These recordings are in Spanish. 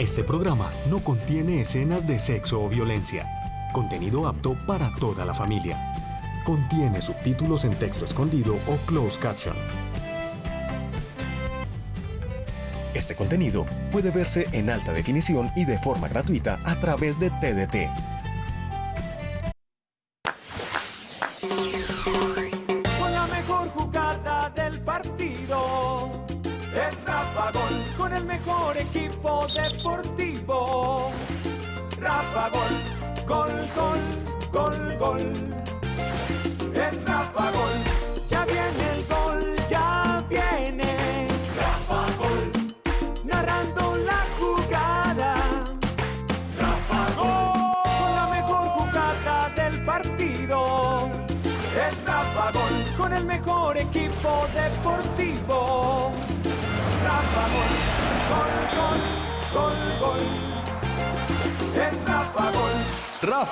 Este programa no contiene escenas de sexo o violencia. Contenido apto para toda la familia. Contiene subtítulos en texto escondido o closed caption. Este contenido puede verse en alta definición y de forma gratuita a través de TDT.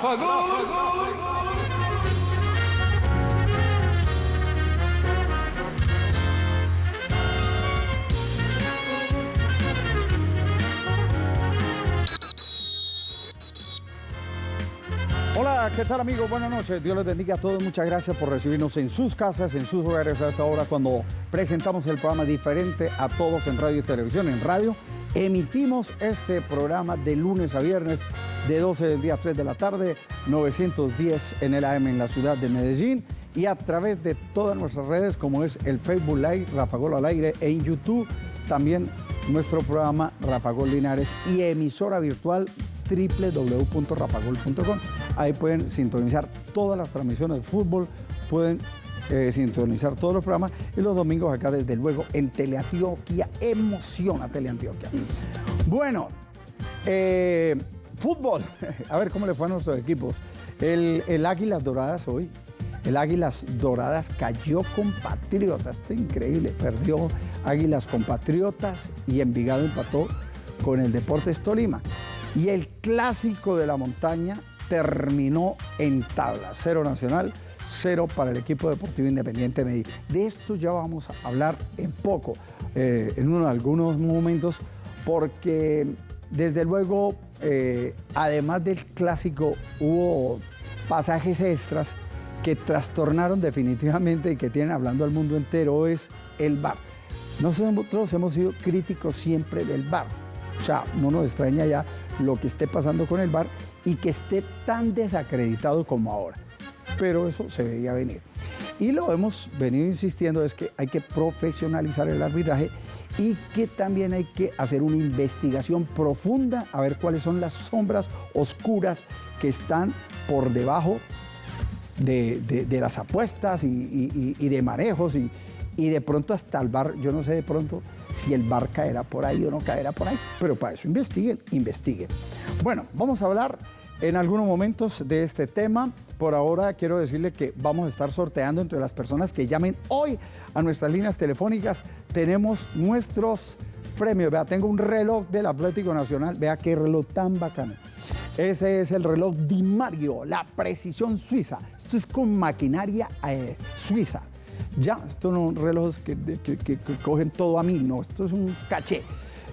Gol. Hola, ¿qué tal amigos? Buenas noches. Dios les bendiga a todos. Muchas gracias por recibirnos en sus casas, en sus hogares a esta hora cuando presentamos el programa diferente a todos en radio y televisión. En radio emitimos este programa de lunes a viernes de 12 del día a 3 de la tarde, 910 en el AM en la ciudad de Medellín y a través de todas nuestras redes como es el Facebook Live, Rafa Gol al aire en YouTube también nuestro programa Rafa Gol Linares y emisora virtual www.rafagol.com. Ahí pueden sintonizar todas las transmisiones de fútbol, pueden eh, sintonizar todos los programas y los domingos acá desde luego en Teleantioquia. Emociona Teleantioquia. Bueno, eh, fútbol. A ver cómo le fue a nuestros equipos. El, Águilas Doradas hoy. El Águilas Doradas cayó con Patriotas. Esto es increíble. Perdió Águilas con Patriotas y Envigado empató con el Deportes Tolima. Y el clásico de la montaña terminó en tabla. Cero nacional, cero para el equipo deportivo independiente de Medellín. De esto ya vamos a hablar en poco, eh, en uno, algunos momentos, porque desde luego, eh, además del clásico, hubo pasajes extras que trastornaron definitivamente y que tienen hablando al mundo entero, es el VAR. Nosotros hemos sido críticos siempre del VAR. O sea, no nos extraña ya lo que esté pasando con el VAR y que esté tan desacreditado como ahora. Pero eso se veía venir. Y lo hemos venido insistiendo es que hay que profesionalizar el arbitraje y que también hay que hacer una investigación profunda a ver cuáles son las sombras oscuras que están por debajo de, de- las apuestas y de manejos y, y de pronto hasta el bar, yo no sé de pronto si el bar caerá por ahí o no caerá por ahí, pero para eso investiguen, investiguen. Bueno, vamos a hablar en algunos momentos de este tema. Por ahora quiero decirle que vamos a estar sorteando entre las personas que llamen hoy a nuestras líneas telefónicas. Tenemos nuestros premios. Vea, tengo un reloj del Atlético Nacional. Vea qué reloj tan bacano. Ese es el reloj Di Mario, la precisión suiza. Esto es con maquinaria eh, suiza. Ya, estos no son relojes que- que cogen todo a mí, no, esto es un caché.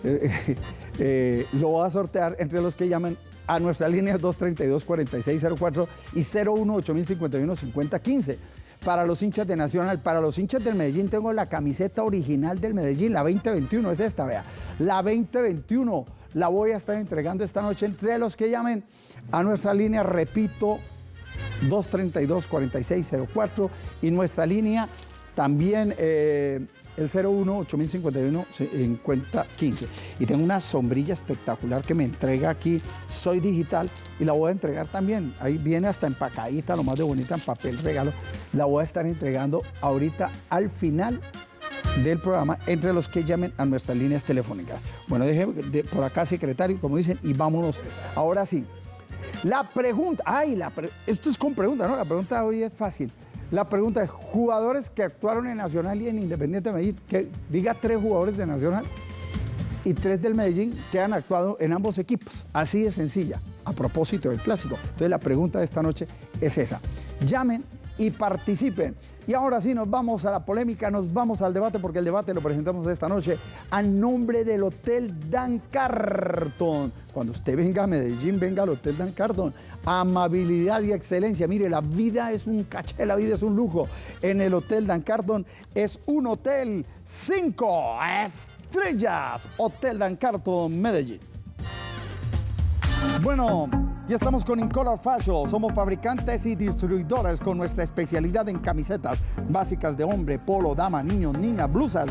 Eh, eh, lo voy a sortear entre los que llamen a nuestras líneas 232-4604 y 018051-5015. Para los hinchas de Nacional, para los hinchas del Medellín tengo la camiseta original del Medellín, la 2021, es esta, vea. La 2021 la voy a estar entregando esta noche entre los que llamen a nuestra línea, repito, 232-4604 y nuestra línea también eh, el 01-8051-5015. Y tengo una sombrilla espectacular que me entrega aquí, soy digital y la voy a entregar también. Ahí viene hasta empacadita, lo más de bonita en papel regalo. La voy a estar entregando ahorita al final del programa entre los que llamen a nuestras líneas telefónicas. Bueno, deje de- por acá, secretario, como dicen, y vámonos. Ahora sí. La pregunta, ay, la pre- esto es con pregunta, ¿no? La pregunta hoy es fácil. La pregunta es, jugadores que actuaron en Nacional y en Independiente de Medellín, que diga tres jugadores de Nacional y tres del Medellín que han actuado en ambos equipos. Así de sencilla, a propósito del clásico. Entonces la pregunta de esta noche es esa. Llamen y participen. Y ahora sí, nos vamos a la polémica, nos vamos al debate, porque el debate lo presentamos esta noche a nombre del Hotel Dan Carton. Cuando usted venga a Medellín, venga al Hotel Dan Carton. Amabilidad y excelencia. Mire, la vida es un caché, la vida es un lujo. En el Hotel Dan Carton es un hotel cinco estrellas. Hotel Dan Carton, Medellín. Bueno, ya estamos con Incolor Fashion. Somos fabricantes y distribuidores con nuestra especialidad en camisetas básicas de hombre, polo, dama, niños, niñas, blusas,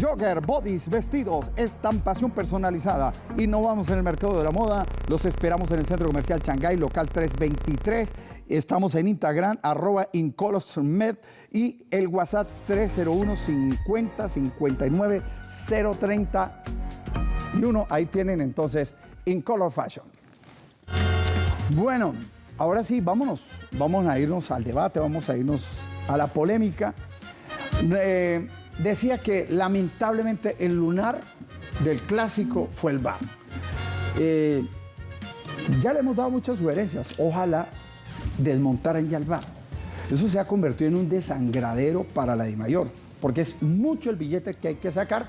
jogger, bodies, vestidos, estampación personalizada. Innovamos en el mercado de la moda. Los esperamos en el Centro Comercial Shanghai, local 323. Estamos en Instagram, arroba IncolorMed y el WhatsApp 301 50 59 030 y uno. Ahí tienen entonces Incolor Fashion. Bueno, ahora sí, vámonos. Vamos a irnos al debate, vamos a irnos a la polémica. Eh, decía que lamentablemente el lunar del clásico fue el VAR. Eh, ya le hemos dado muchas sugerencias. Ojalá desmontaran ya el VAR. Eso se ha convertido en un desangradero para la DIMAYOR, porque es mucho el billete que hay que sacar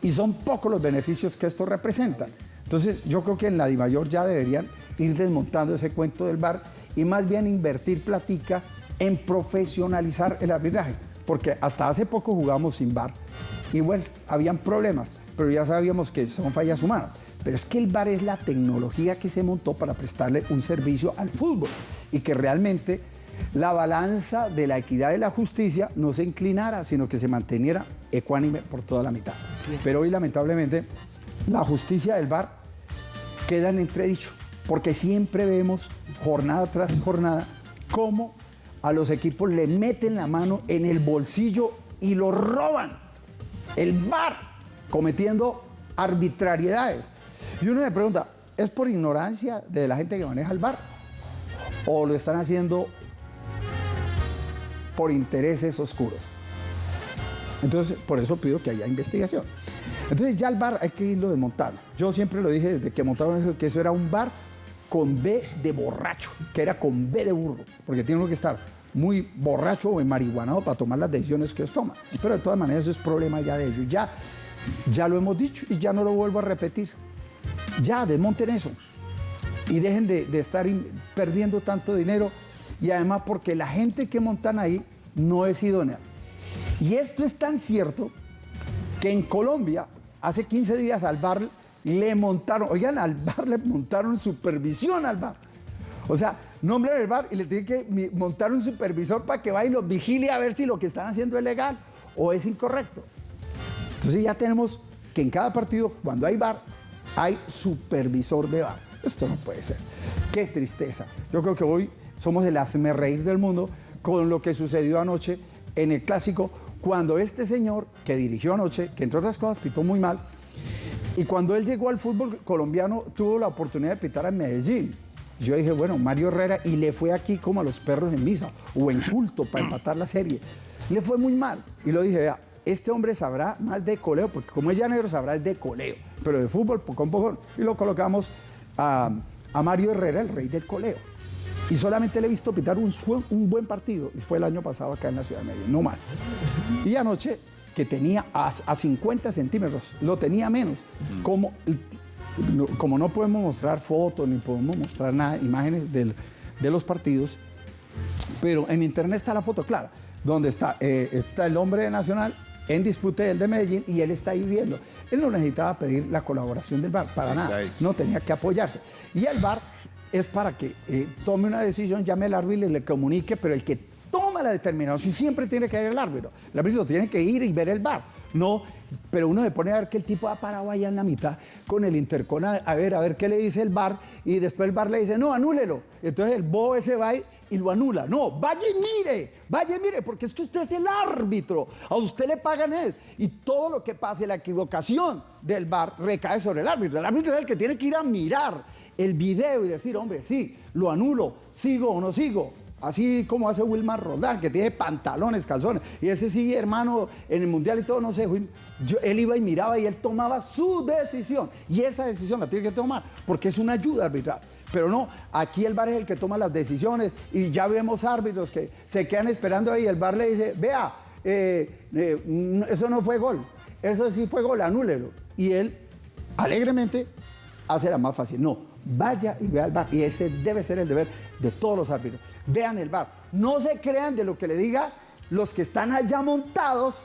y son pocos los beneficios que esto representa. Entonces, yo creo que en la DIMAYOR ya deberían ir desmontando ese cuento del bar y más bien invertir platica en profesionalizar el arbitraje. Porque hasta hace poco jugamos sin bar y bueno, habían problemas, pero ya sabíamos que son fallas humanas. Pero es que el bar es la tecnología que se montó para prestarle un servicio al fútbol y que realmente la balanza de la equidad y la justicia no se inclinara, sino que se manteniera ecuánime por toda la mitad. Pero hoy, lamentablemente, la justicia del bar queda en entredicho porque siempre vemos jornada tras jornada cómo a los equipos le meten la mano en el bolsillo y lo roban. El bar cometiendo arbitrariedades. Y uno me pregunta, ¿es por ignorancia de la gente que maneja el bar? ¿O lo están haciendo por intereses oscuros? Entonces, por eso pido que haya investigación. Entonces, ya el bar hay que irlo desmontando. Yo siempre lo dije desde que montaron eso, que eso era un bar con B de borracho, que era con B de burro, porque tiene que estar muy borracho o marihuanado para tomar las decisiones que ellos toman. Pero de todas maneras eso es problema ya de ellos. Ya, ya lo hemos dicho y ya no lo vuelvo a repetir. Ya, desmonten eso. Y dejen de, de estar perdiendo tanto dinero. Y además porque la gente que montan ahí no es idónea. Y esto es tan cierto que en Colombia, hace 15 días al bar le montaron, oigan, al bar le montaron supervisión al bar. O sea, nombran el bar y le tienen que montar un supervisor para que vaya y los vigile a ver si lo que están haciendo es legal o es incorrecto. Entonces ya tenemos que en cada partido, cuando hay bar, hay supervisor de bar. Esto no puede ser. Qué tristeza. Yo creo que hoy somos el hazme reír del mundo con lo que sucedió anoche en el clásico, cuando este señor que dirigió anoche, que entre otras cosas pitó muy mal, y cuando él llegó al fútbol colombiano, tuvo la oportunidad de pitar en Medellín. Yo dije, bueno, Mario Herrera, y le fue aquí como a los perros en misa, o en culto, para empatar la serie. Le fue muy mal. Y lo dije, vea, este hombre sabrá más de coleo, porque como es llanero, sabrá de coleo, pero de fútbol, poco a poco. Y lo colocamos a, Mario Herrera, el rey del coleo. Y solamente le he visto pitar un, un buen partido, y fue el año pasado acá en la ciudad de Medellín, no más. Y anoche que tenía a, 50 centímetros, lo tenía menos. como, como no podemos mostrar fotos ni podemos mostrar nada, imágenes de los partidos, pero en internet está la foto clara, donde está, eh, está el hombre de Nacional en disputa el de Medellín y él está ahí viendo. Él no necesitaba pedir la colaboración del VAR para nada, no tenía que apoyarse. Y el VAR es para que eh, tome una decisión, llame al árbitro y le comunique, pero el que toma la determinación, siempre tiene que ir el árbitro. El árbitro tiene que ir y ver el bar. No, pero uno se pone a ver que el tipo ha parado allá en la mitad con el intercon a, ver, a ver qué le dice el bar y después el bar le dice, no, anúlelo. Entonces el bobo ese va y, lo anula. No, vaya y mire, vaya y mire, porque es que usted es el árbitro. A usted le pagan eso. Y todo lo que pase, la equivocación del bar recae sobre el árbitro. El árbitro es el que tiene que ir a mirar el video y decir, hombre, sí, lo anulo, sigo o no sigo. Así como hace Wilmar Roldán, que tiene pantalones, calzones. Y ese sí, hermano, en el Mundial y todo, no sé, él iba y miraba y él tomaba su decisión. Y esa decisión la tiene que tomar, porque es una ayuda arbitral. Pero no, aquí el VAR es el que toma las decisiones y ya vemos árbitros que se quedan esperando ahí. El VAR le dice, vea, eh, eh, eso no fue gol, eso sí fue gol, anúlelo. Y él alegremente hace la más fácil. No, vaya y vea el VAR. Y ese debe ser el deber de todos los árbitros. Vean el VAR. No se crean de lo que le diga los que están allá montados,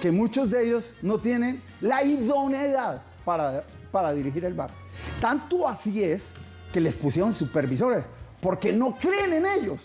que muchos de ellos no tienen la idoneidad para, para dirigir el VAR. Tanto así es que les pusieron supervisores, porque no creen en ellos.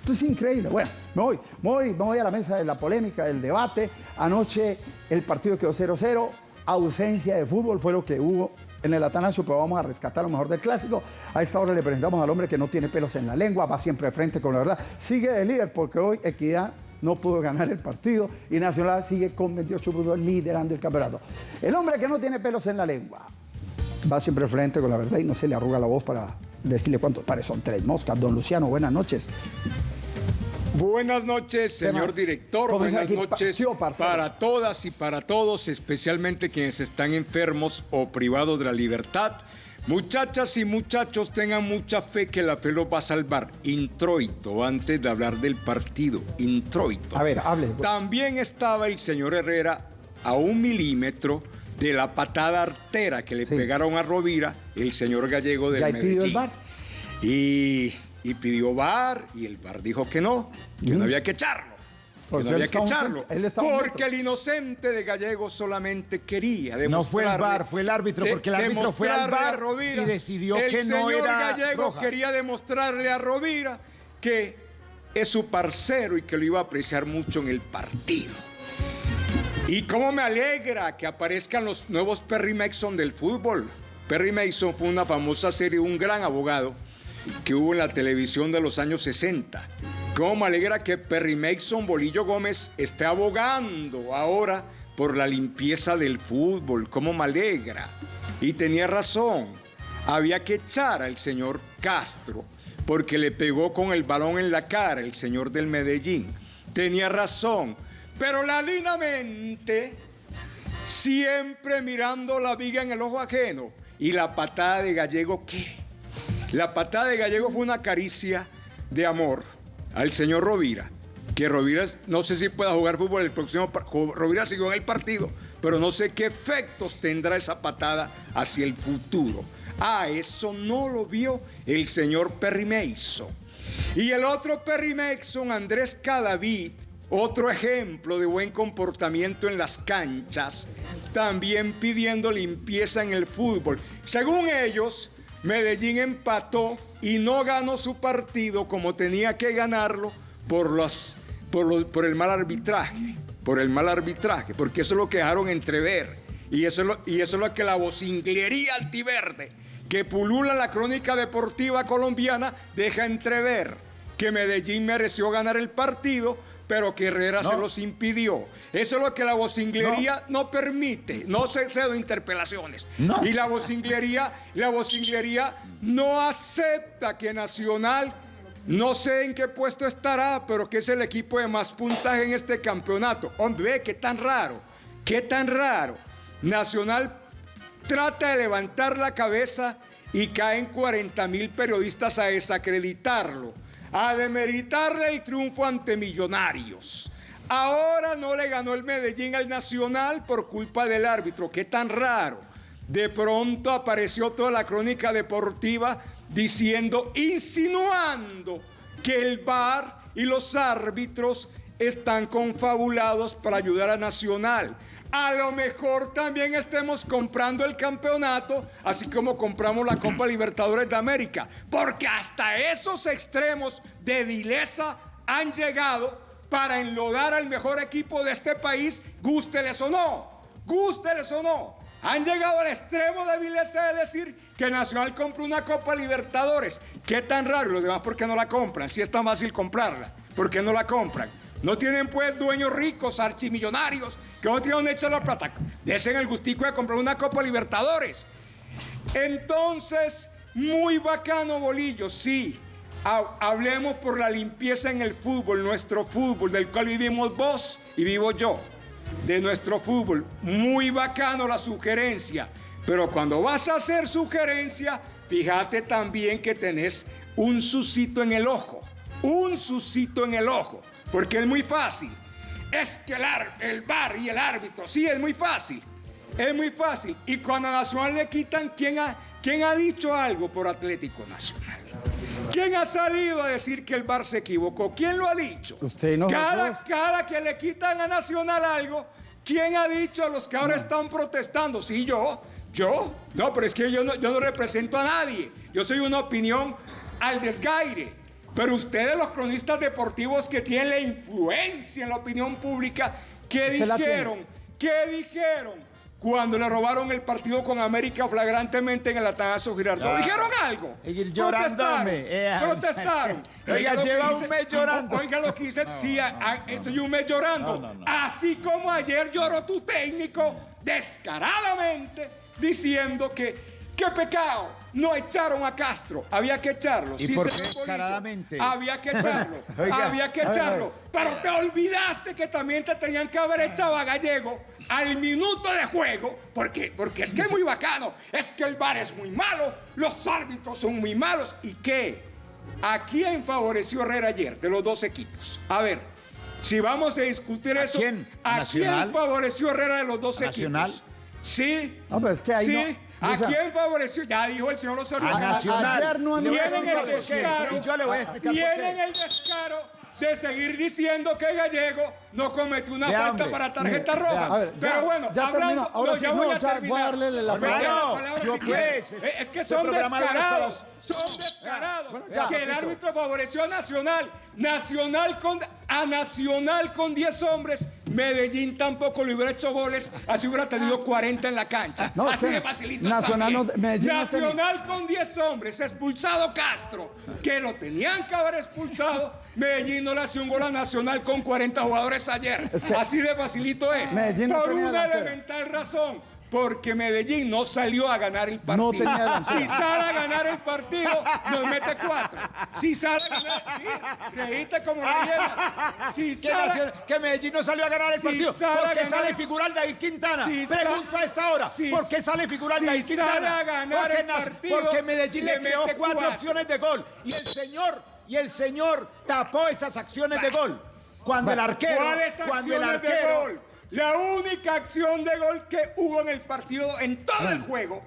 Esto es increíble. Bueno, me voy, me voy, me voy a la mesa de la polémica, del debate. Anoche el partido quedó 0-0, ausencia de fútbol fue lo que hubo en el Atanasio, pero vamos a rescatar lo mejor del clásico. A esta hora le presentamos al hombre que no tiene pelos en la lengua, va siempre frente con la verdad. Sigue de líder porque hoy Equidad no pudo ganar el partido y Nacional sigue con 28 puntos liderando el campeonato. El hombre que no tiene pelos en la lengua va siempre frente con la verdad y no se le arruga la voz para decirle cuántos pares son tres moscas. Don Luciano, buenas noches. Buenas noches, señor director. Buenas noches para todas y para todos, especialmente quienes están enfermos o privados de la libertad. Muchachas y muchachos, tengan mucha fe que la fe los va a salvar. Introito, antes de hablar del partido. Introito. A ver, hable. También estaba el señor Herrera a un milímetro de la patada artera que le pegaron a Rovira, el señor gallego del ¿Ya Medellín. pidió el bar? Y, y pidió bar y el bar dijo que no, que no había que echarlo. Pues que no había que echarlo. Porque el inocente de Gallego solamente quería No fue el VAR, fue el árbitro, porque el árbitro fue al Rovira. y decidió El que no señor era Gallego roja. quería demostrarle a Rovira que es su parcero y que lo iba a apreciar mucho en el partido. Y cómo me alegra que aparezcan los nuevos Perry Mason del fútbol. Perry Mason fue una famosa serie, un gran abogado que hubo en la televisión de los años 60. Cómo me alegra que Perry Mason Bolillo Gómez esté abogando ahora por la limpieza del fútbol. Cómo me alegra. Y tenía razón. Había que echar al señor Castro porque le pegó con el balón en la cara el señor del Medellín. Tenía razón. Pero la siempre mirando la viga en el ojo ajeno. ¿Y la patada de Gallego qué? La patada de Gallego fue una caricia de amor al señor Rovira. Que Rovira, no sé si pueda jugar fútbol el próximo Rovira siguió en el partido, pero no sé qué efectos tendrá esa patada hacia el futuro. Ah, eso no lo vio el señor Perry Mason. Y el otro Perry Mason, Andrés Cadavid, otro ejemplo de buen comportamiento en las canchas, también pidiendo limpieza en el fútbol. Según ellos, Medellín empató y no ganó su partido como tenía que ganarlo por, los, por, por el mal arbitraje. Por el mal arbitraje, porque eso es lo que dejaron entrever. Y eso es lo, y eso es lo que la vocinglería altiverde que pulula la crónica deportiva colombiana deja entrever que Medellín mereció ganar el partido, pero que Herrera se los impidió. Eso es lo que la vocinglería no, permite. No se cedo interpelaciones. No. Y la vocinglería, la vocinglería no acepta que Nacional, no sé en qué puesto estará, pero que es el equipo de más puntaje en este campeonato. Hombre, ve, qué tan raro, qué tan raro. Nacional trata de levantar la cabeza y caen 40 mil periodistas a desacreditarlo, a demeritarle el triunfo ante Millonarios. Ahora no le ganó el Medellín al Nacional por culpa del árbitro. Qué tan raro. De pronto apareció toda la crónica deportiva diciendo, insinuando que el VAR y los árbitros están confabulados para ayudar a Nacional. A lo mejor también estemos comprando el campeonato, así como compramos la Copa Libertadores de América, porque hasta esos extremos de vileza han llegado para enlodar al mejor equipo de este país, gústeles o no, gústeles o no. Han llegado al extremo de vileza de decir que Nacional compró una Copa Libertadores. ¿Qué tan raro? Los demás, ¿por qué no la compran? Si es tan fácil comprarla, ¿por qué no la compran? No tienen pues dueños ricos, archimillonarios, que no tienen echar la plata. Desen el gustico de comprar una Copa Libertadores. Entonces, muy bacano, Bolillo, sí. Ha- Hablemos por la limpieza en el fútbol, nuestro fútbol, del cual vivimos vos y vivo yo. De nuestro fútbol. Muy bacano la sugerencia. Pero cuando vas a hacer sugerencia, fíjate también que tenés un suscito en el ojo. Un suscito en el ojo. Porque es muy fácil. Es que el, el bar y el árbitro, sí, es muy fácil. Es muy fácil. Y cuando a Nacional le quitan, ¿quién ha, quién ha dicho algo por Atlético Nacional? ¿Quién ha salido a decir que el bar se equivocó? ¿Quién lo ha dicho? Usted no. Cada, cada que le quitan a Nacional algo, ¿quién ha dicho a los que ahora están protestando? Sí, yo. ¿Yo? No, pero es que yo no, yo no represento a nadie. Yo soy una opinión al desgaire. Pero ustedes, los cronistas deportivos que tienen la influencia en la opinión pública, ¿qué dijeron? ¿Qué dijeron? Cuando le robaron el partido con América flagrantemente en el Atanasio Girardot. ¿Dijeron algo? Llorándome. Eh, Protestaron. Oiga, lleva un mes llorando. Oiga lo que dice, sí, estoy un mes llorando. Así como ayer lloró tu técnico descaradamente diciendo que qué pecado, no echaron a Castro, había que echarlo. ¿Y por qué descaradamente? Había que echarlo, había que echarlo. Pero te olvidaste que también te tenían que haber echado a Gallego al minuto de juego, porque, porque es que es muy bacano, es que el bar es muy malo, los árbitros son muy malos. ¿Y qué? ¿A quién favoreció Herrera ayer de los dos equipos? A ver, si vamos a discutir eso, quién? ¿a quién favoreció Herrera de los dos ¿Nacional? equipos? Sí. No, pero es que ahí sí. no- ¿A o sea- quién favoreció? Ya dijo el señor Osorio. A Nacional. ayer no Tienen el descaro. Y yo le voy a explicar por Tienen qué. el descaro de seguir diciendo que Gallego no cometió una falta hombre, para tarjeta mire, roja. ver, ya- Pero bueno, ya hablando-. Ahora no, sí, ya no, voy a ya voy a terminar. darle la palabra. yo si pues, Eh, Es que este son descarados. Son descarados. Bueno, ya, que el árbitro favoreció a Nacional. Nacional con, a Nacional con 10 hombres. Medellín tampoco le hubiera hecho goles. Así hubiera tenido 40 en la cancha. No, así sí. de facilito. Nacional no-. Medellín no Nacional con 10 hombres, expulsado Castro, que lo tenían que haber expulsado. Medellín no le hacía un gol a Nacional con 40 jugadores ayer. Es que- Así de facilito es. Medellín Por una elemental razón. Porque Medellín no salió a ganar el partido. No tenía delantera. Si sale a ganar el partido, nos mete cuatro. Si sale a ganar, sí, reíste como leyenda. Si Que, sale, Nacional- que Medellín no salió a ganar el Si partido. sale ¿Por qué ganar- sale figural David Quintana? Si Pregunto a esta hora. si- ¿Por qué sale figural si David sale Quintana? a ganar porque, el Nas- partido, porque Medellín le, le creó cuatro, cuatro. opciones de gol. Y el señor, y el señor tapó esas acciones de gol. Cuando el arquero, ¿Cuáles cuando el de arquero, gol? La única acción de gol que hubo en el partido, en todo el juego,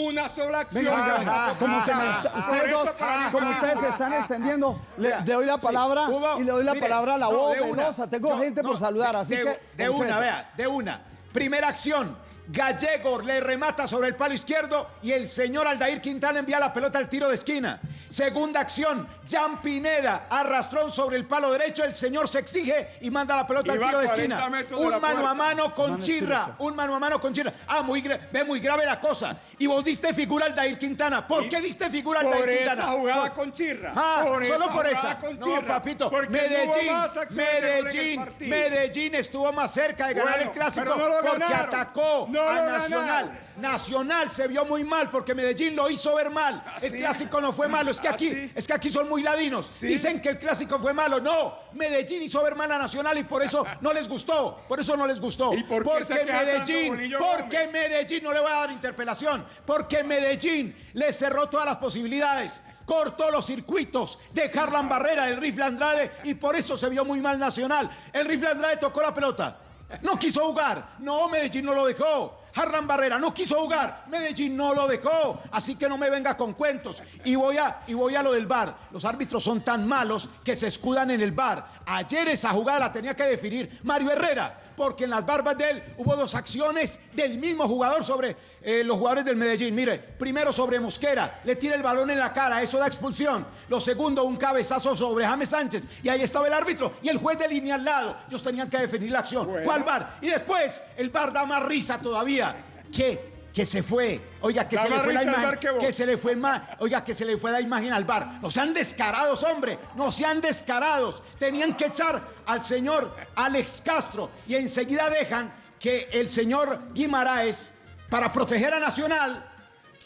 una sola acción. Venga, venga, como, se ustedes dos, como se están extendiendo, le, doy la sí, palabra hubo- y le doy la mire, palabra a la no, voz de una. Tengo Yo- gente por saludar, así de, que. de una, vea, de una. Primera acción. Gallego le remata sobre el palo izquierdo y el señor Aldair Quintana envía la pelota al tiro de esquina. Segunda acción, Jan Pineda arrastró sobre el palo derecho, el señor se exige y manda la pelota al tiro de 40 esquina. de Un mano a mano con Mano Chirra, un mano a mano con Chirra. Ah, muy ve muy grave la cosa. Y vos diste figura al Aldair Quintana. ¿Por Y qué diste figura al por Aldair esa Quintana? jugada Por- con Chirra. Ah, Por solo esa por esa. con No, papito. Medellín, Medellín. Medellín estuvo más cerca de ganar Bueno, el clásico no porque ganaron. atacó No a lo Nacional. Nacional se vio muy mal porque Medellín lo hizo ver mal. El Así. clásico no fue malo. Es que aquí, Así. es que aquí son muy ladinos. Sí. Dicen que el clásico fue malo. No, Medellín hizo ver mal a Nacional y por eso no les gustó. Por eso no les gustó. ¿Y por qué porque Medellín, porque Gómez? Medellín no le voy a dar interpelación. Porque Medellín le cerró todas las posibilidades. Cortó los circuitos de Harlan Barrera, el rifle Andrade, y por eso se vio muy mal Nacional. El rifle Andrade tocó la pelota. No quiso jugar. No, Medellín no lo dejó. Harlan Barrera no quiso jugar. Medellín no lo dejó. Así que no me venga con cuentos. Y voy a, y voy a lo del VAR. Los árbitros son tan malos que se escudan en el VAR. Ayer esa jugada la tenía que definir Mario Herrera. Porque en las barbas de él hubo dos acciones del mismo jugador sobre eh, los jugadores del Medellín. Mire, primero sobre Mosquera, le tira el balón en la cara, eso da expulsión. Lo segundo, un cabezazo sobre James Sánchez. Y ahí estaba el árbitro y el juez de línea al lado. Ellos tenían que definir la acción. ¿Cuál VAR? Y después, el VAR da más risa todavía. ¿Qué? Que se fue. Oiga, que se le fue la imagen. Que. Que se le fue más. Oiga, que se le fue la imagen al bar. No sean descarados, hombre. No sean descarados. Tenían que echar al señor Alex Castro. Y enseguida dejan que el señor Guimaraes, para proteger a Nacional,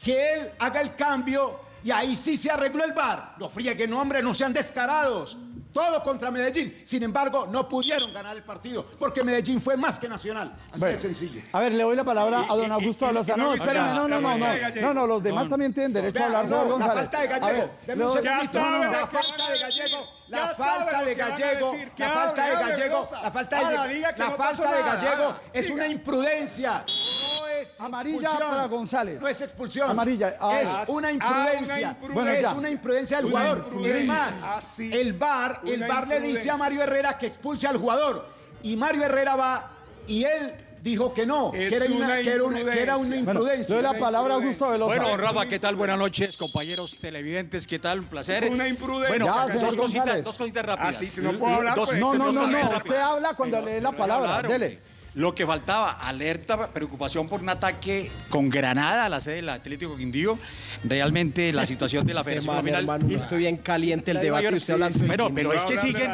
que él haga el cambio y ahí sí se arregló el bar. No frieguen, hombre, no sean descarados. Todo contra Medellín. Sin embargo, no pudieron ganar el partido porque Medellín fue más que Nacional. Así Bueno, de sencillo. A ver, le doy la palabra a don Augusto Velosa. No, espérame, no, no, no, no. No, no, los demás también tienen derecho a hablar, no, la González. falta de Gallego. ver, Deme un segundito. La falta de. Gallego. La Ya falta de Gallego. La falta de Gallego. La falta de que la falta de. Gallego es una imprudencia. No es Amarilla expulsión. para González. No es expulsión. Amarilla, ah, es ah, una ah, imprudencia. una Bueno, es una imprudencia del Una jugador. imprudencia. Es más, Ah, sí. el VAR, el VAR le dice imprudencia. a Mario Herrera que expulse al jugador. Y Mario Herrera va y él dijo que no, Es que era una, una que era una- que era una imprudencia. Bueno, le imprudencia. doy la palabra a Augusto Velosa. Bueno, Rafa, ¿qué tal? Buenas noches, compañeros televidentes, ¿qué tal? Un placer. Una imprudencia. Bueno, Ya, dos, cositas, dos cositas rápidas. Ah, si no puedo hablar, Dos- pues, No, no, no, no. Usted habla cuando lee la palabra. Claro, Dele. Lo que faltaba, alerta, preocupación por un ataque con Granada a la sede del Atlético Quindío. Realmente la situación de la Federación Hermano, Colombiana... hermano, estoy bien caliente el debate usted hablando Bueno, pero es que No, siguen,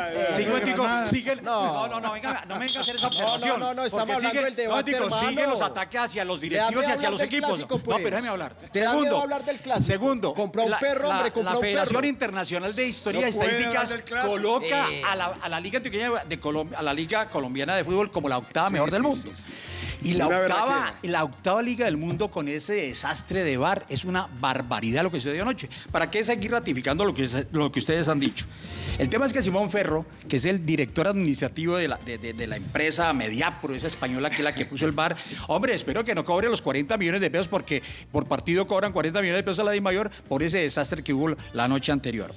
siguen, No. no, no, no, venga, no me venga a hacer esa observación. no, no, estamos porque hablando del debate, no, siguen los ataques hacia los directivos y hacia hablar los equipos. clásico, No, pues. pero déjame hablar. Te da Segundo, hablar del clásico. Segundo, Compró un perro, hombre, la- compró La un Federación perro. Internacional de Historia y No Estadísticas hablar coloca a, la, a la Liga Antioqueña de Colombia, a la Liga Colombiana de Fútbol como la octava mejor del mundo. Y la octava, berraquera. la octava liga del mundo con ese desastre de VAR es una barbaridad lo que sucedió anoche. ¿Para qué seguir ratificando lo que, se- lo que ustedes han dicho? El tema es que Simón Ferro, que es el director administrativo de la, de, de- de la empresa Mediapro, esa española que es la que puso el VAR, hombre, espero que no cobre los 40 millones de pesos porque por partido cobran 40 millones de pesos a la DIMAYOR por ese desastre que hubo la noche anterior.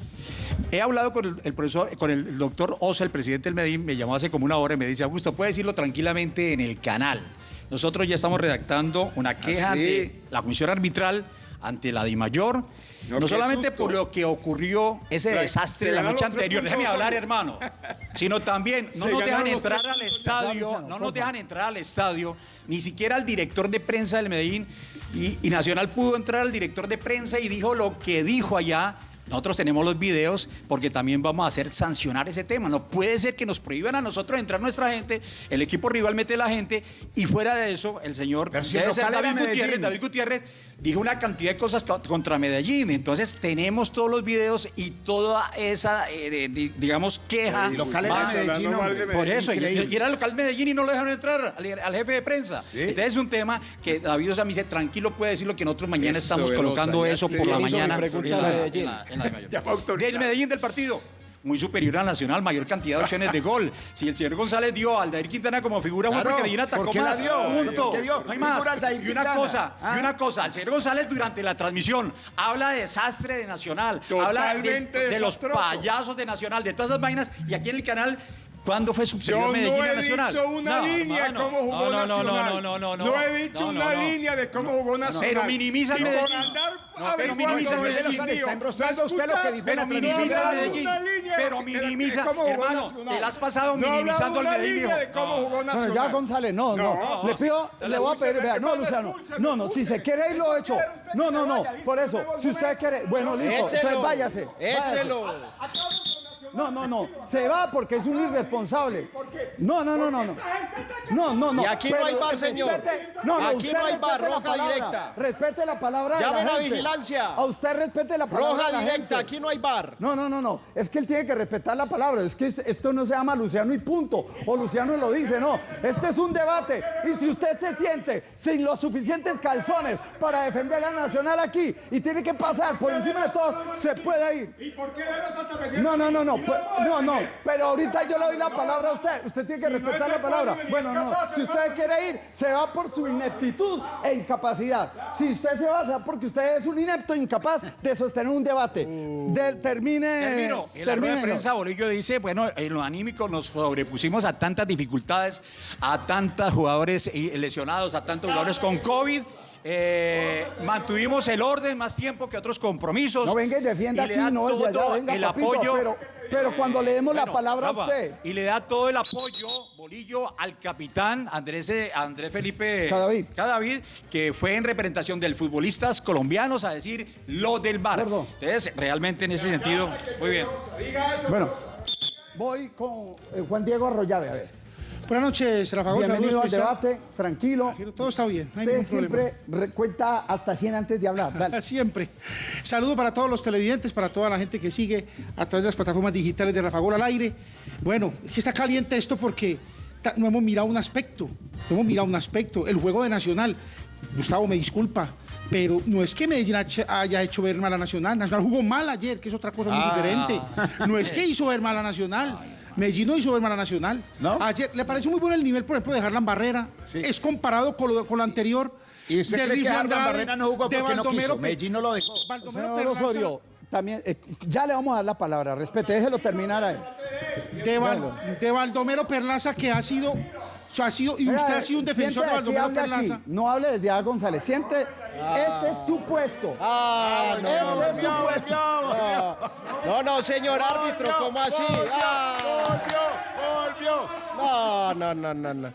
He hablado con el, el profesor, con el doctor Osa, el presidente del Medellín, me llamó hace como una hora y me dice, Augusto, puede decirlo tranquilamente en el canal. Nosotros ya estamos redactando una queja ¿Ah, sí? de la comisión arbitral ante la DIMAYOR, No, no, solamente susto. por lo que ocurrió ese Tra- desastre la noche anterior, déjeme puntos, hablar, hermano, sino también no Se nos dejan entrar al estadio, no nos dejan entrar al estadio, ni siquiera al director de prensa del Medellín, y, y Nacional pudo entrar al director de prensa y dijo lo que dijo allá. Nosotros tenemos los videos porque también vamos a hacer sancionar ese tema. No puede ser que nos prohíban a nosotros entrar nuestra gente, el equipo rival mete la gente y fuera de eso el señor debe ser David Gutiérrez, Medellín. David Gutiérrez dijo una cantidad de cosas co- contra Medellín. Entonces tenemos todos los videos y toda esa, eh, de- de- digamos, queja. El local era Medellín, de por eso, y, era el local Medellín y no lo dejaron entrar al, al jefe de prensa. Entonces es un tema que David Osa me dice, tranquilo puede decirlo que nosotros mañana Eso, estamos colocando eso por la ¿Quién hizo mi mañana. En la- de. Del Medellín del partido. Muy superior al Nacional, mayor cantidad de opciones de gol. Si el señor González dio a Aldair Quintana como figura, Claro, porque Medellín atacó ¿por más. dio? Punto. ¿Por qué dio No hay más. Y una cosa, Ah. y una cosa, el señor González durante la transmisión habla de desastre de Nacional, habla de, de los payasos de Nacional, de todas esas vainas, y aquí en el canal. ¿Cuándo fue Yo superior no Medellín a he Nacional? dicho una No, línea de cómo jugó no, no, Nacional. No, no, no, no, no. he dicho No, no, una no. línea de cómo jugó Nacional. Pero minimiza Y Medellín. No, pero minimiza del Medellín. Está enrostrando usted lo que dijo en la minimiza No Medellín. una línea Pero minimiza, hermano, te la has pasado No minimizando al Medellín, de cómo jugó Nacional. ya González, no, no. No. Le pido, le voy a pedir, vea, no, Luciano. No, no, si se quiere ir lo hecho. No, no, no. Por eso, si usted quiere, bueno, listo. Entonces váyase. Échelo. No, no, no. Se va porque es un irresponsable. No, no, no, no, no. No, no, no. Y aquí no hay VAR, señor. No, no, Aquí no hay la roja directa. Respete la palabra de Llamen la vigilancia. A usted respete la palabra Roja la directa, aquí no hay bar. No, no, no, no. Es que él tiene que respetar la palabra. Es que es- esto no se llama Luciano y punto. O Luciano lo dice, no. Este es un debate. Y si usted se siente sin los suficientes calzones para defender a Nacional aquí y tiene que pasar por encima de todos, se puede ir. ¿Y por qué? No, no, no, no. A No, no. Pero ahorita yo le doy la palabra a usted. Usted tiene que respetar la palabra. Bueno, no. Si usted quiere ir, se va por su ineptitud e incapacidad. Si usted se va, se va porque usted es un inepto e incapaz de sostener un debate. De- termine. Termino. En la rueda de prensa, Bolillo dice, bueno, en lo anímico nos sobrepusimos a tantas dificultades, a tantos jugadores lesionados, a tantos jugadores con COVID. eh, mantuvimos el orden más tiempo que otros compromisos. No venga y defienda aquí, no todo venga, el papito, apoyo. pero, pero cuando le demos la Bueno, palabra Rafa, a usted. Y le da todo el apoyo, Bolillo, al capitán Andrés, eh, Andrés Felipe Cadavid. Cadavid, que fue en representación del futbolistas colombianos a decir lo del bar. Perdón. Entonces, realmente en ese sentido, muy bien. Diga eso. Bueno, voy con eh, Juan Diego Arroyave, a ver. Buenas noches, Rafa Gómez. Bienvenido al Saludos debate, tranquilo. Todo está bien, no hay Usted ningún problema. siempre re- cuenta hasta 100 antes de hablar. Dale. Siempre. Saludo para todos los televidentes, para toda la gente que sigue a través de las plataformas digitales de Rafa Gol al aire. Bueno, es que está caliente esto porque no hemos mirado un aspecto. No hemos mirado un aspecto. El juego de Nacional. Gustavo, me disculpa. Pero no es que Medellín haya- haya hecho ver mal a Nacional. Nacional jugó mal ayer, que es otra cosa muy Ah. diferente. No es que hizo ver mal a Nacional. Medellín no hizo ver mal a Nacional. ¿No? Ayer le pareció muy bueno el nivel, por ejemplo, de Harlan Barrera. Sí. Es comparado con lo, con lo anterior. ¿Y usted de cree que Harlan Barrera no jugó porque no quiso? Medellín no lo dejó. Baldomero Señor Osorio, también, eh, ya le vamos a dar la palabra. Respete, déjelo terminar ahí. de, Val- de Baldomero Perlaza, que ha sido, sea, ha sido y usted ha sido un defensor de Baldomero. Perlaza. No hable desde A. González. Siente, este es su puesto. Ah, no, este es su puesto. ah. no, no, señor árbitro, ¿cómo así? Ah, Volvió, volvió. no, no, no, no, no.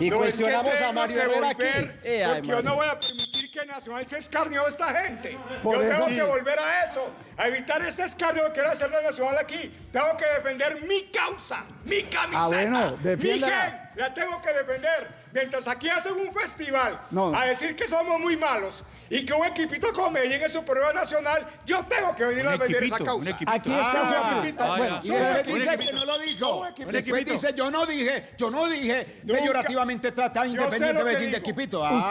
Y No, es que cuestionamos a Mario Herrera aquí. Eh, ay, porque yo no voy a permitir que Nacional se escarnio de esta gente. Por yo eso- tengo Sí. que volver a eso, a evitar ese escarnio que quiere hacer la Nacional aquí. Tengo que defender mi causa, mi camiseta, Ah, bueno, mi defiéndala. La tengo que defender. Mientras aquí hacen un festival No. a decir que somos muy malos y que un equipito como Medellín es superior nacional, yo tengo que venir a defender esa causa. Aquí está su Ah, equipito. ah, dice equipito. que no lo dijo. un equipito. Después dice, yo no dije, yo no dije Nunca. peyorativamente trata Yo sé Independiente Medellín de. Equipito. Ah,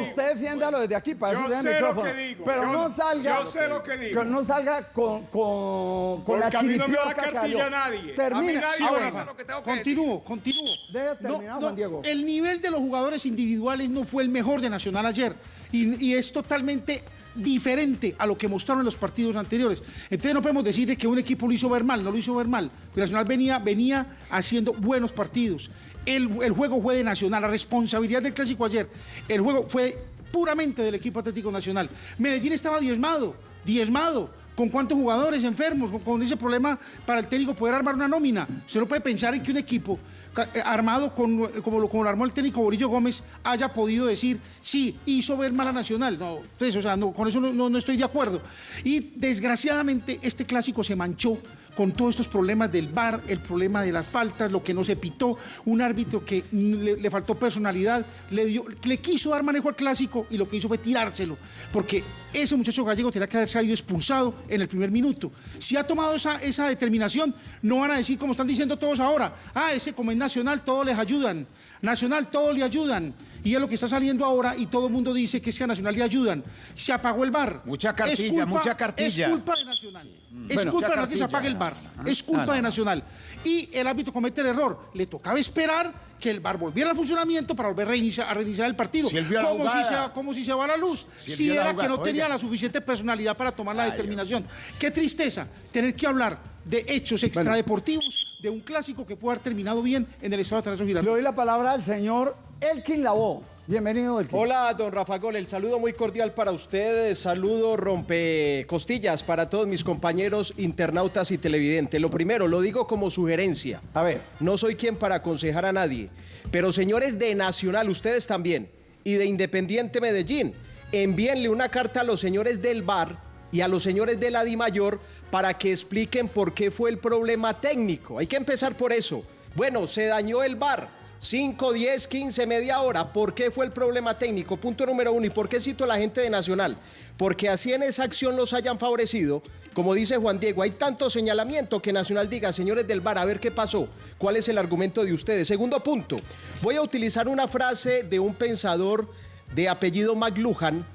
Usted, defiéndalo desde aquí para Yo eso tiene sé lo micrófono. que digo. Pero Yo- no salga. yo sé lo que digo. que no salga con, con, con la chiripiorca que cartilla cayó. Termina. que Continúo, continúo. Debe terminar, Juan Diego. El nivel de los jugadores individuales no fue el mejor de Nacional ayer. Y, es totalmente diferente a lo que mostraron en los partidos anteriores. Entonces no podemos decir de que un equipo lo hizo ver mal, no lo hizo ver mal. Porque Nacional venía, venía haciendo buenos partidos. El, el juego fue de Nacional, la responsabilidad del clásico ayer. El juego fue puramente del equipo Atlético Nacional. Medellín estaba diezmado, diezmado. ¿Con cuántos jugadores enfermos? Con, ese problema para el técnico poder armar una nómina. Usted no puede pensar en que un equipo armado con, eh, como, lo, como lo armó el técnico Borillo Gómez haya podido decir, sí, hizo ver mal a Nacional. No, entonces, o sea, con eso no, no- no estoy de acuerdo. Y desgraciadamente este clásico se manchó con todos estos problemas del VAR, el problema de las faltas, lo que no se pitó, un árbitro que le, le faltó personalidad, le, dio, le quiso dar manejo al clásico y lo que hizo fue tirárselo, porque ese muchacho gallego tenía que haber salido expulsado en el primer minuto. Si ha tomado esa, esa determinación, no van a decir como están diciendo todos ahora, ah, ese es nacional, todos les ayudan, nacional, todos le ayudan. Y es lo que está saliendo ahora y todo el mundo dice que es que a Nacional le ayudan. Se apagó el bar. Mucha cartilla, mucha cartilla. Es culpa de Nacional. Es Bueno, culpa de la que se apague el bar. Es culpa de Nacional. Y el árbitro comete el error. Le tocaba esperar que el bar volviera al funcionamiento para volver a reiniciar, a reiniciar el partido. Si como, si se, como si se va la luz. Si era jugada, que no tenía oiga. la suficiente personalidad para tomar la determinación. Qué tristeza tener que hablar de hechos extradeportivos de un clásico que puede haber terminado bien en el estado de Tarasco Le Girardot. doy la palabra al señor Elkin Lavoe. Bienvenido, Elkin. Hola, don Rafa Gol, el saludo muy cordial para ustedes, saludo rompe costillas para todos mis compañeros internautas y televidentes. Lo primero, lo digo como sugerencia. A ver. No soy quien para aconsejar a nadie, pero señores de Nacional, ustedes también, y de Independiente Medellín, envíenle una carta a los señores del bar y a los señores de la DIMAYOR para que expliquen por qué fue el problema técnico. Hay que empezar por eso. Bueno, se dañó el bar. 5, 10, 15, media hora. ¿Por qué fue el problema técnico? Punto número uno. ¿Y por qué cito a la gente de Nacional? Porque así en esa acción los hayan favorecido. Como dice Juan Diego, hay tanto señalamiento que Nacional diga, señores del bar, a ver qué pasó. ¿Cuál es el argumento de ustedes? Segundo punto. Voy a utilizar una frase de un pensador de apellido McLuhan,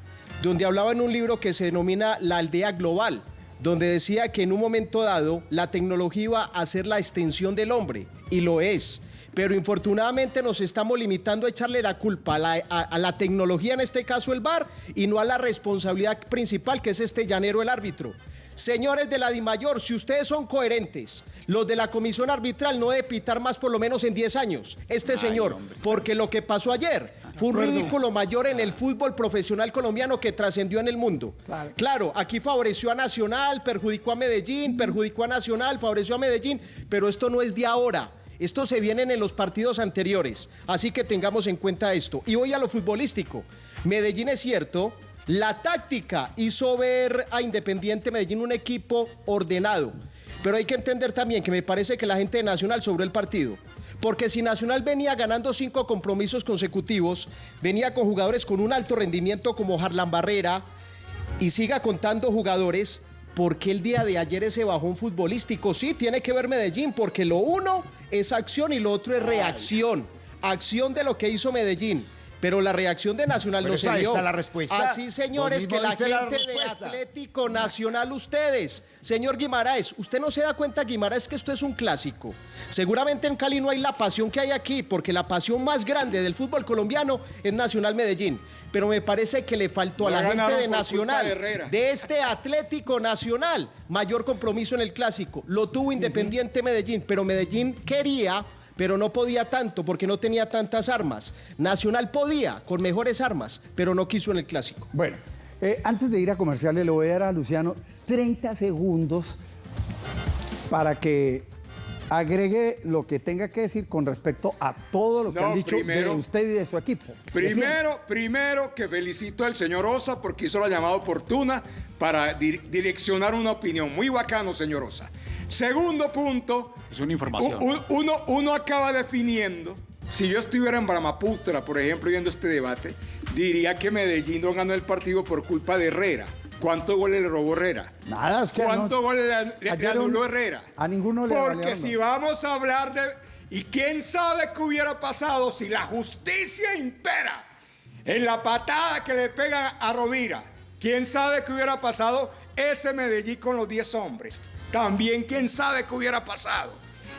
donde hablaba en un libro que se denomina La aldea global, donde decía que en un momento dado la tecnología iba a ser la extensión del hombre, y lo es. Pero infortunadamente nos estamos limitando a echarle la culpa a la, tecnología, en este caso el VAR, y no a la responsabilidad principal que es este llanero, el árbitro. Señores de la DIMAYOR, si ustedes son coherentes, los de la comisión arbitral no debe pitar más por lo menos en 10 años. Este señor, porque lo que pasó ayer fue un ridículo mayor en el fútbol profesional colombiano que trascendió en el mundo. Claro. Claro, aquí favoreció a Nacional, perjudicó a Medellín, perjudicó a Nacional, favoreció a Medellín, pero esto no es de ahora. Esto se viene en los partidos anteriores. Así que tengamos en cuenta esto. Y voy a lo futbolístico. Medellín es cierto, la táctica hizo ver a Independiente Medellín un equipo ordenado. Pero hay que entender también que me parece que la gente de Nacional sobró el partido. Porque si Nacional venía ganando cinco compromisos consecutivos, venía con jugadores con un alto rendimiento como Harlan Barrera y siga contando jugadores, ¿por qué el día de ayer ese bajón futbolístico? Sí, tiene que ver Medellín, porque lo uno es acción y lo otro es reacción. Acción de lo que hizo Medellín. Pero la reacción de Nacional Pero no se dio. está la respuesta. Así, señores, que la gente de. Atlético Nacional, ustedes, señor Guimaraes, usted no se da cuenta, Guimaraes, que esto es un clásico. Seguramente en Cali no hay la pasión que hay aquí, porque la pasión más grande del fútbol colombiano es Nacional Medellín. Pero me parece que le faltó a la gente de Nacional, de este Atlético Nacional, mayor compromiso en el clásico. Lo tuvo Independiente Medellín, pero Medellín quería pero no podía tanto porque no tenía tantas armas. Nacional podía con mejores armas, pero no quiso en el clásico. Bueno, eh, antes de ir a comerciales, le voy a dar a Luciano 30 segundos para que agregue lo que tenga que decir con respecto a todo lo que No, han dicho primero- de usted y de su equipo. Primero, primero que felicito al señor Osa porque hizo la llamada oportuna para di- direccionar una opinión. Muy bacano, señor Osa. Segundo punto. Es una información. uno, uno acaba definiendo. Si yo estuviera en Brahmaputra, por ejemplo, viendo este debate, diría que Medellín no ganó el partido por culpa de Herrera. ¿Cuántos goles le robó Herrera? Nada, es que ¿Cuántos no- goles le, anuló un- Herrera? a ninguno le Porque valieron si vamos a hablar de... ¿Y quién sabe qué hubiera pasado si la justicia impera en la patada que le pega a Rovira? ¿Quién sabe qué hubiera pasado ese Medellín con los 10 hombres? También quién sabe qué hubiera pasado.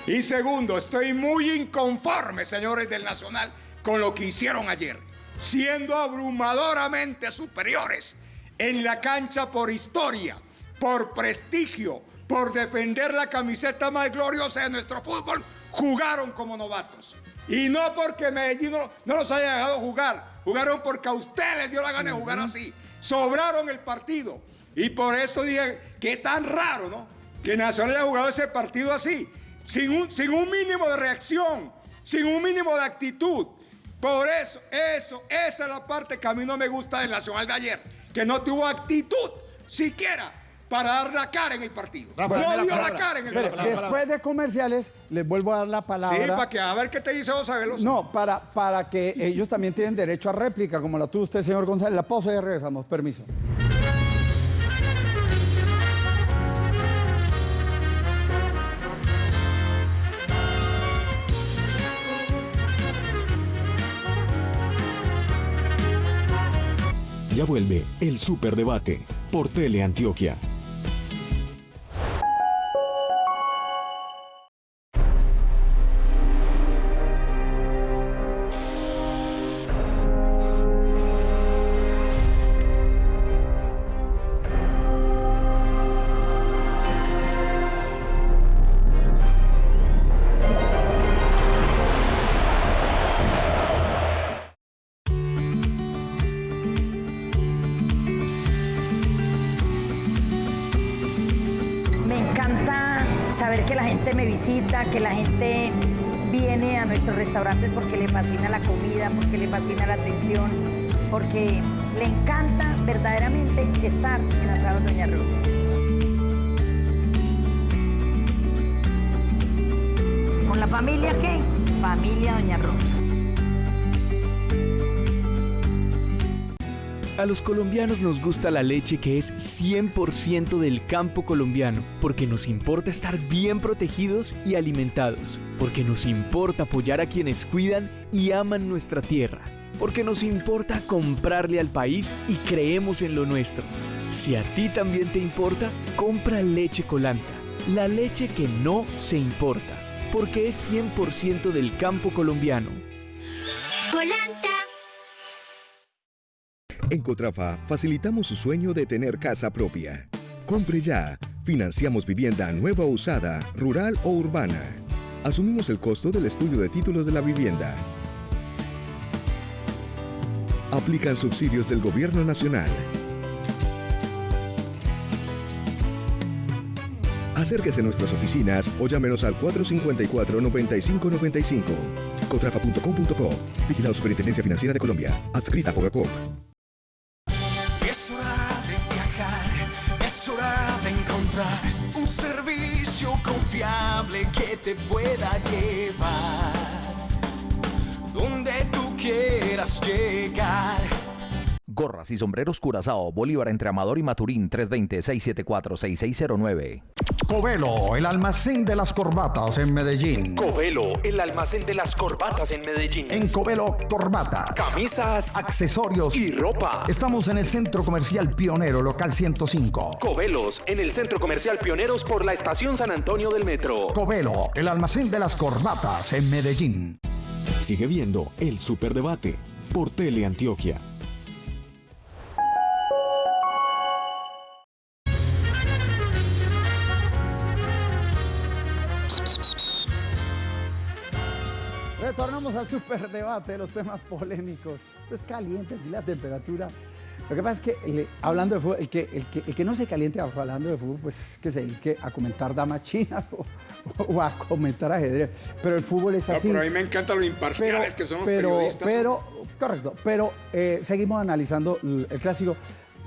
Y segundo, estoy muy inconforme, señores del Nacional, con lo que hicieron ayer, siendo abrumadoramente superiores en la cancha por historia, por prestigio, por defender la camiseta más gloriosa de nuestro fútbol, jugaron como novatos. Y no porque Medellín no, no los haya dejado jugar, jugaron porque a ustedes les dio la gana de jugar así. Sobraron el partido. Y por eso dije que es tan raro, ¿no? Que Nacional haya jugado ese partido así, sin un, sin un mínimo de reacción, sin un mínimo de actitud. Por eso, eso, esa es la parte que a mí no me gusta del Nacional de ayer, que no tuvo actitud siquiera para dar la cara en el partido. Rafa, no dio la cara en el partido. después de comerciales, les vuelvo a dar la palabra. Sí, para que a ver qué te dice Osa Veloso. No, para, para que ellos también tienen derecho a réplica, como la tuvo usted, señor González. La pausa y regresamos. Permiso. Ya vuelve el Superdebate por Teleantioquia. Que la gente viene a nuestros restaurantes porque le fascina la comida, porque le fascina la atención, porque le encanta verdaderamente estar en Asado Doña Rosa. ¿Con la familia qué? Familia Doña Rosa. A los colombianos nos gusta la leche que es 100% del campo colombiano, porque nos importa estar bien protegidos y alimentados, porque nos importa apoyar a quienes cuidan y aman nuestra tierra, porque nos importa comprarle al país y creemos en lo nuestro. Si a ti también te importa, compra leche colanta, la leche que no se importa, porque es 100% del campo colombiano. En Cotrafa facilitamos su sueño de tener casa propia. Compre ya. Financiamos vivienda nueva o usada, rural o urbana. Asumimos el costo del estudio de títulos de la vivienda. Aplican subsidios del Gobierno Nacional. Acérquese a nuestras oficinas o llámenos al 454-9595. Cotrafa.com.co. Vigilado Superintendencia Financiera de Colombia. Adscrita a Fogacop. Un servicio confiable que te pueda llevar donde tú quieras llegar. Gorras y sombreros Curazao, Bolívar entre Amador y Maturín, 320-674-6609. Covelo, el almacén de las corbatas en Medellín. Covelo, el almacén de las corbatas en Medellín. En Covelo, corbatas, Camisas, accesorios y ropa. Estamos en el Centro Comercial Pionero, local 105. Covelos, en el Centro Comercial Pioneros por la Estación San Antonio del Metro. Covelo, el almacén de las corbatas en Medellín. Sigue viendo el Superdebate por Teleantioquia. Retornamos al superdebate, los temas polémicos. Esto es caliente, aquí la temperatura. Lo que pasa es que el- hablando de fútbol, el que, el, que, el que no se caliente hablando de fútbol, pues que se dedique a comentar damas chinas o, o a comentar ajedrez. Pero el fútbol es No, así. pero a mí me encantan los imparciales que son los pero, periodistas. Pero, correcto, pero eh, seguimos analizando el, el clásico.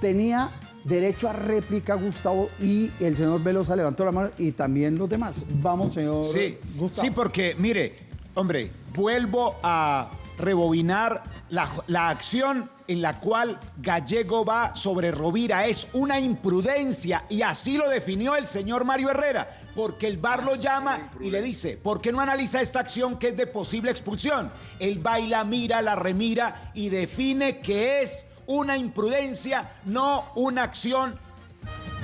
Tenía derecho a réplica Gustavo y el señor Velosa levantó la mano y también los demás. Vamos, señor Sí, Gustavo. sí, porque mire, hombre, vuelvo a rebobinar la, la acción en la cual Gallego va sobre Rovira. Es una imprudencia y así lo definió el señor Mario Herrera, porque el VAR lo llama y le dice, ¿por qué no analiza esta acción que es de posible expulsión? Él va y la mira, la remira y define que es una imprudencia, no una acción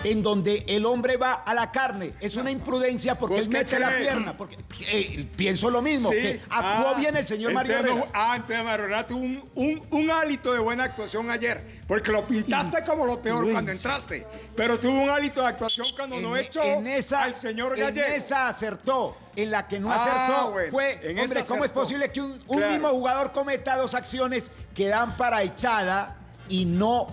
en donde el hombre va a la carne. Es una imprudencia porque ¿Vos él mete la pierna. Porque, eh, pienso lo mismo, Sí. que actuó Ah, bien el señor Mario entonces Herrera. ah, entonces Mario Herrera tuvo un, un, un hálito de buena actuación ayer. Porque lo pintaste como lo peor cuando entraste. Pero tuvo un hálito de actuación cuando no En- echó en esa, al señor en esa acertó. En la que no Ah, acertó bueno, fue, en hombre, ¿cómo es posible que un, un Claro. mismo jugador cometa dos acciones que dan para echada y no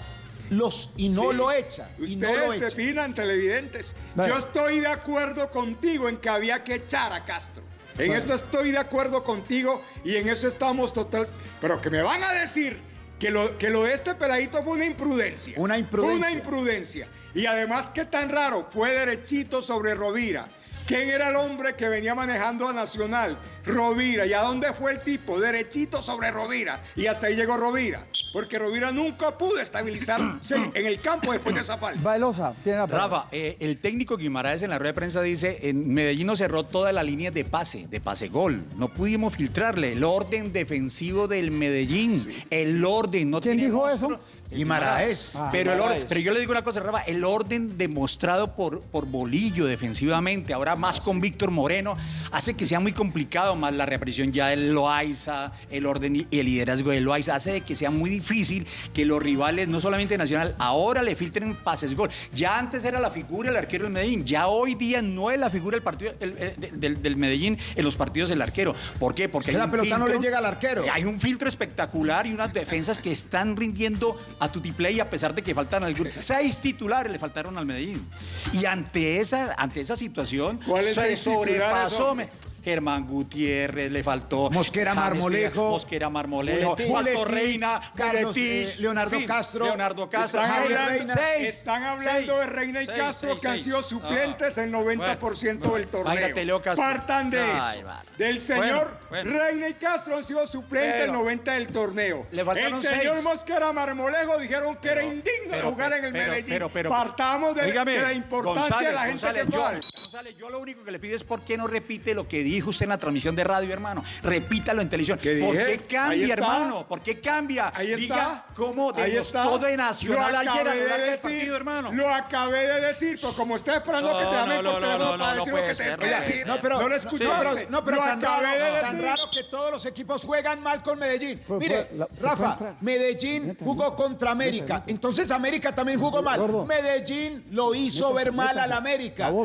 los y no Sí. lo echa? Y no lo Ustedes se echa. finan, televidentes. Yo estoy de acuerdo contigo en que había que echar a Castro. En eso estoy de acuerdo contigo y en eso estamos total. Pero que me van a decir que lo, que lo de este peladito fue una imprudencia. Una imprudencia. Fue una imprudencia. Y además, qué tan raro, fue derechito sobre Rovira. ¿Quién era el hombre que venía manejando a Nacional? Rovira. ¿Y a dónde fue el tipo? Derechito sobre Rovira. Y hasta ahí llegó Rovira. Porque Rovira nunca pudo estabilizarse en el campo después de esa falta. Velosa, tiene la palabra. Rafa, eh, el técnico Guimaraes en la rueda de prensa dice, en Medellín nos cerró toda la línea de pase, de pase-gol. No pudimos filtrarle el orden defensivo del Medellín. El orden, no ¿Quién tiene dijo eso? Guimaraes. Ah. pero, el pero yo le digo una cosa, Rafa, el orden demostrado por, por Bolillo defensivamente, ahora más con Víctor Moreno, hace que sea muy complicado, más la reaparición ya del Loaiza, el orden y el liderazgo del Loaiza, hace de que sea muy difícil que los rivales, no solamente Nacional, ahora le filtren pases gol. Ya antes era la figura el arquero del Medellín, ya hoy día no es la figura del partido el- el- del, del Medellín en los partidos del arquero. ¿Por qué? Porque Es que la pelota no le llega al arquero. Hay un filtro espectacular y unas defensas que están rindiendo a Tutiplay a pesar de que faltan algunos. Seis titulares le faltaron al Medellín. Y ante esa, ante esa situación, ¿Cuáles se sobrepasó. Germán Gutiérrez, le faltó. Mosquera James Marmolejo. Mosquera Marmolejo. Buletich, Reina, Carlos, eh, Leonardo Castro. Leonardo Castro. Están hablando, seis, están hablando seis, de Reina y seis, Castro que han sido suplentes Ah, en 90% del torneo. Váyate, Leo Castro. Partan de Ay, eso. vale. Del señor Bueno, bueno. Reina y Castro han sido suplentes Pero- en 90 del torneo. Le faltaron el señor. Mosquera Marmolejo dijeron que era indigno pero- jugar en el Medellín. pero- pero- Partamos de, de la importancia González, de la gente González, que yo, juega. González, yo lo único que le pido es por qué no repite lo que dijo usted en la transmisión de radio, hermano. Repítalo en televisión. ¿Qué ¿Por qué Ahí cambia, está. hermano? ¿Por qué cambia? Ahí está. Diga cómo Ahí demostró está. de Nacional Lo acabé de decir, partido, hermano. Lo acabé de decir, pero como estoy esperando No, que te llamen no, por no, teléfono no, para no, decir no lo que te ser, no puede decir. No, pero, no lo pero, no, pero lo tan, acabé raro, de tan decir. raro que todos los equipos juegan mal con Medellín. Mire, fue la- ¿usted Rafa? Medellín jugó contra América. Entonces América también jugó mal. Medellín lo hizo ver mal al América. Bravo,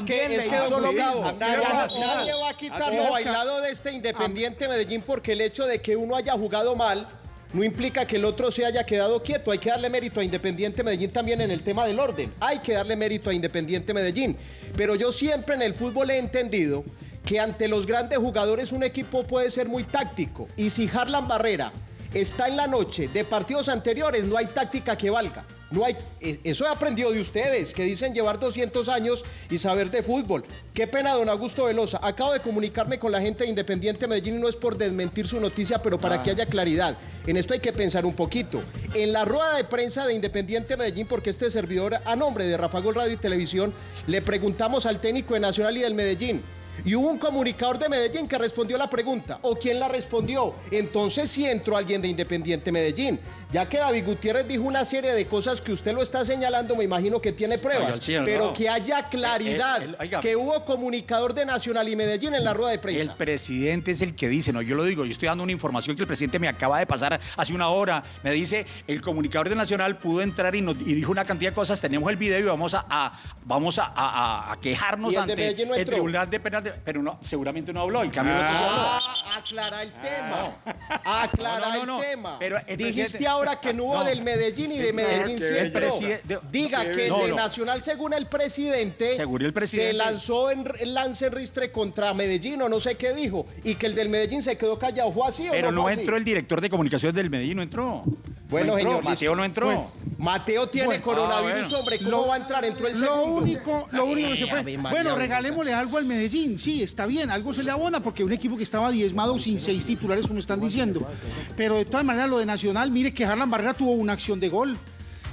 Es que, es que, don Gustavo, nadie, va- a quitar lo bailado de este Independiente Medellín porque el hecho de que uno haya jugado mal no implica que el otro se haya quedado quieto. Hay que darle mérito a Independiente Medellín también en el tema del orden. Hay que darle mérito a Independiente Medellín. Pero yo siempre en el fútbol he entendido que ante los grandes jugadores un equipo puede ser muy táctico. Y si Harlan Barrera está en la noche de partidos anteriores, no hay táctica que valga. No hay, eh, eso he aprendido de ustedes, que dicen llevar 200 años y saber de fútbol. Qué pena, don Augusto Velosa. Acabo de comunicarme con la gente de Independiente Medellín y no es por desmentir su noticia, pero para Ah. que haya claridad. En esto hay que pensar un poquito. En la rueda de prensa de Independiente Medellín, porque este servidor, a nombre de Rafa Gol Radio y Televisión, le preguntamos al técnico de Nacional y del Medellín. Y hubo un comunicador de Medellín que respondió la pregunta. ¿O quién la respondió? Entonces sí entró alguien de Independiente Medellín. Ya que David Gutiérrez dijo una serie de cosas que usted lo está señalando, me imagino que tiene pruebas. Oiga, sí, no. pero que haya claridad Eh, eh, oiga. que hubo comunicador de Nacional y Medellín en la rueda de El prensa. presidente es el que dice, no, yo lo digo, yo estoy dando una información que el presidente me acaba de pasar hace una hora. Me dice, el comunicador de Nacional pudo entrar y, nos- y dijo una cantidad de cosas, tenemos el video y vamos a, a- vamos a, a- a- quejarnos ¿Y el ante Medellín no el? Tribunal de Penas, de- pero no, seguramente no habló, el cambio no habló. Ah, aclara el tema. Aclara No, no, no, no. el tema. Pero el Dijiste presidente- ahora que no hubo No. del Medellín y de Medellín presidente- Diga que el de no. Nacional, según el presidente, Según el presidente. se lanzó en lance en ristre contra Medellín o no sé qué dijo. Y que el del Medellín se quedó callado. ¿Fue así o Pero no no fue así? entró el director de comunicaciones del Medellín, no entró. Bueno, No entró, señor. Mateo listo. no entró. Bueno, Mateo tiene Bueno. coronavirus, Ah, bueno. hombre. ¿Cómo va a entrar? Entró el Lo segundo. único, lo único que se puede. Bueno, regalémosle algo al Medellín. Sí, está bien, algo se le abona porque un equipo que estaba diezmado sin seis titulares, como están diciendo. Pero de todas maneras, lo de Nacional, mire que Harlan Barrera tuvo una acción de gol.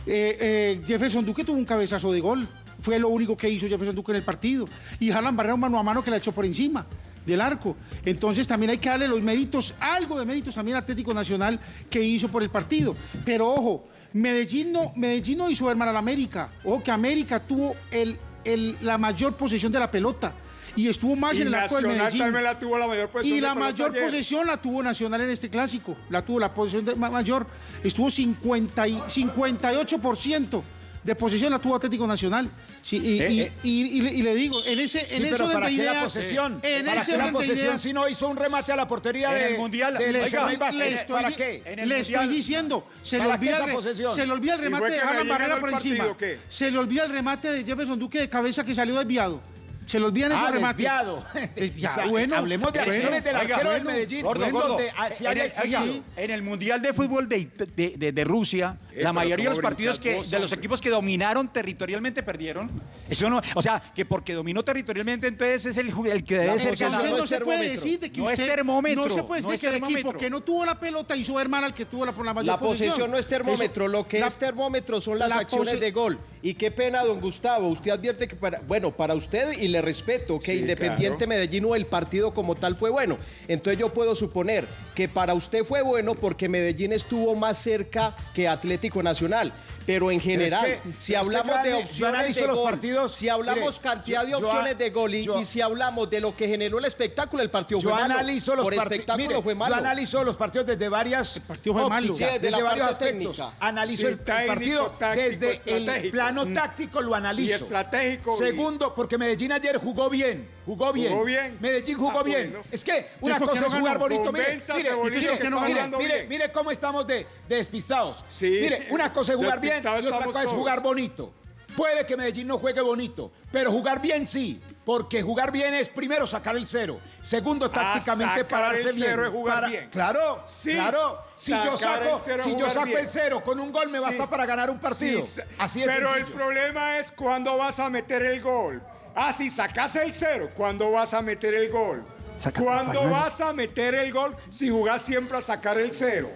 Eh, eh, Jefferson Duque tuvo un cabezazo de gol. Fue lo único que hizo Jefferson Duque en el partido. Y Harlan Barrera un mano a mano que la echó por encima del arco. Entonces también hay que darle los méritos, algo de méritos también Atlético Nacional que hizo por el partido. Pero ojo, Medellín no, Medellín no hizo ver mal al América. Ojo que América tuvo el, el- la mayor posesión de la pelota. Y estuvo más Y en el arco del Medellín. también la tuvo la mayor posesión Y la mayor ayer. posesión la tuvo Nacional en este clásico. La tuvo la posesión de- ma- mayor. Estuvo 50 y, 58% de posesión la tuvo Atlético Nacional. Sí, y, Eh, y- eh. y- y le, y le digo, en ese, Sí, en ese pero orden ¿para qué la ideas, posesión? En ¿Para ese qué la posesión ideas, si no hizo un remate a la portería En de, el Mundial, de le, Vázquez? le estoy- ¿Para qué? En el le Mundial- estoy diciendo, se le, ¿Para qué olvida el, se le olvida el ¿Y remate de Medellín Barrera por partido encima. qué? Se le olvida el remate de Jefferson Duque de cabeza que salió desviado. Se le olvidan esos Ah, desviado. Desviado, Está- bueno. Hablemos de acciones del arquero del Medellín, gordo, en gordo. donde se En haya el- oiga, exigido. En el Mundial de Fútbol de, de- de- de Rusia, Eh, la mayoría de ¿cómo los partidos que, de los equipos que dominaron territorialmente perdieron. Eso no, o sea, que porque dominó territorialmente, entonces es el, el que debe ser posesión Entonces ganador. no se puede decir de que No es termómetro, no se puede decir que el equipo que no tuvo la pelota hizo ver mal al que tuvo la, por la mayor La posesión no es termómetro, Eso- lo que la- es termómetro son las la acciones de gol. Y qué pena, don Gustavo, usted advierte que para, bueno, para usted y le respeto que Sí, Independiente claro. Medellín o el partido como tal fue bueno. Entonces yo puedo suponer que para usted fue bueno porque Medellín estuvo más cerca que Atlético Nacional. Pero en general, que- si pero es que hablamos de opciones de los gol, partidos, si hablamos mire, cantidad de yo- opciones de gol y, yo- y si hablamos de lo que generó el espectáculo, el partido Yo fue malo. analizo los Por espectáculo fue malo. Yo analizo los partidos desde varias partido fue malo. Sí, desde desde, la varios parte aspectos. técnica. Analizo Sí, el, el técnico, partido táctico, desde el plano Mm. táctico lo analizo. Y estratégico, Segundo, porque Medellín ayer jugó bien. Jugó bien. Jugó bien. Medellín jugó Ah, bien. bueno. Es que una ¿por qué cosa no es jugar ganó? bonito. Mire, mire, mire, que no mire, mire, bien. mire cómo estamos de, de despistados. Sí. Mire, una cosa es jugar bien y otra cosa es jugar bonito. Puede que Medellín no juegue bonito, pero jugar bien sí. Porque jugar bien es primero sacar el cero, segundo tácticamente sacar pararse el bien. cero es jugar Para- bien. Claro, Sí, claro. Si yo saco, el si yo saco bien. el cero con un gol me basta Sí. para ganar un partido. Sí, Así es. Pero el problema es cuando vas a meter el gol. Ah, si sacas el cero, ¿cuándo vas a meter el gol? Saca- ¿Cuándo pañuelo. vas a meter el gol si jugás siempre a sacar el cero?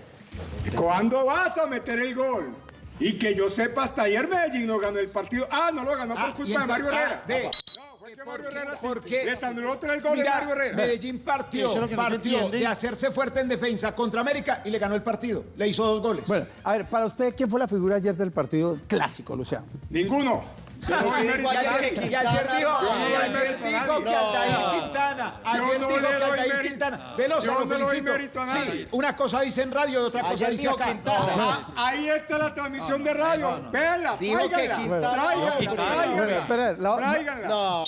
¿Cuándo vas a meter el gol? Y que yo sepa, hasta ayer Medellín no ganó el partido. Ah, no lo ganó Ah, por y culpa de Mario Herrera. ah, ve. No, fue que Mario ¿Por qué? ¿Por qué? les anuló tres goles Mira, Mario Herrera. Medellín partió, es partió de hacerse fuerte en defensa contra América y le ganó el partido. Le hizo dos goles. Bueno, a ver, para usted, ¿quién fue la figura ayer del partido clásico, Luciano? Ninguno. Yo no Sí, dijo ayer que Y ayer dijo, ayer que Aldair Quintana, ayer dijo que Aldair. Quintana, Veloso, Yo lo felicito. Sí, una cosa dice en radio y otra cosa dice acá. Quintana. Ah, ahí está la transmisión de radio. Véanla, Dijo que. Quintana- Tráiganla. No.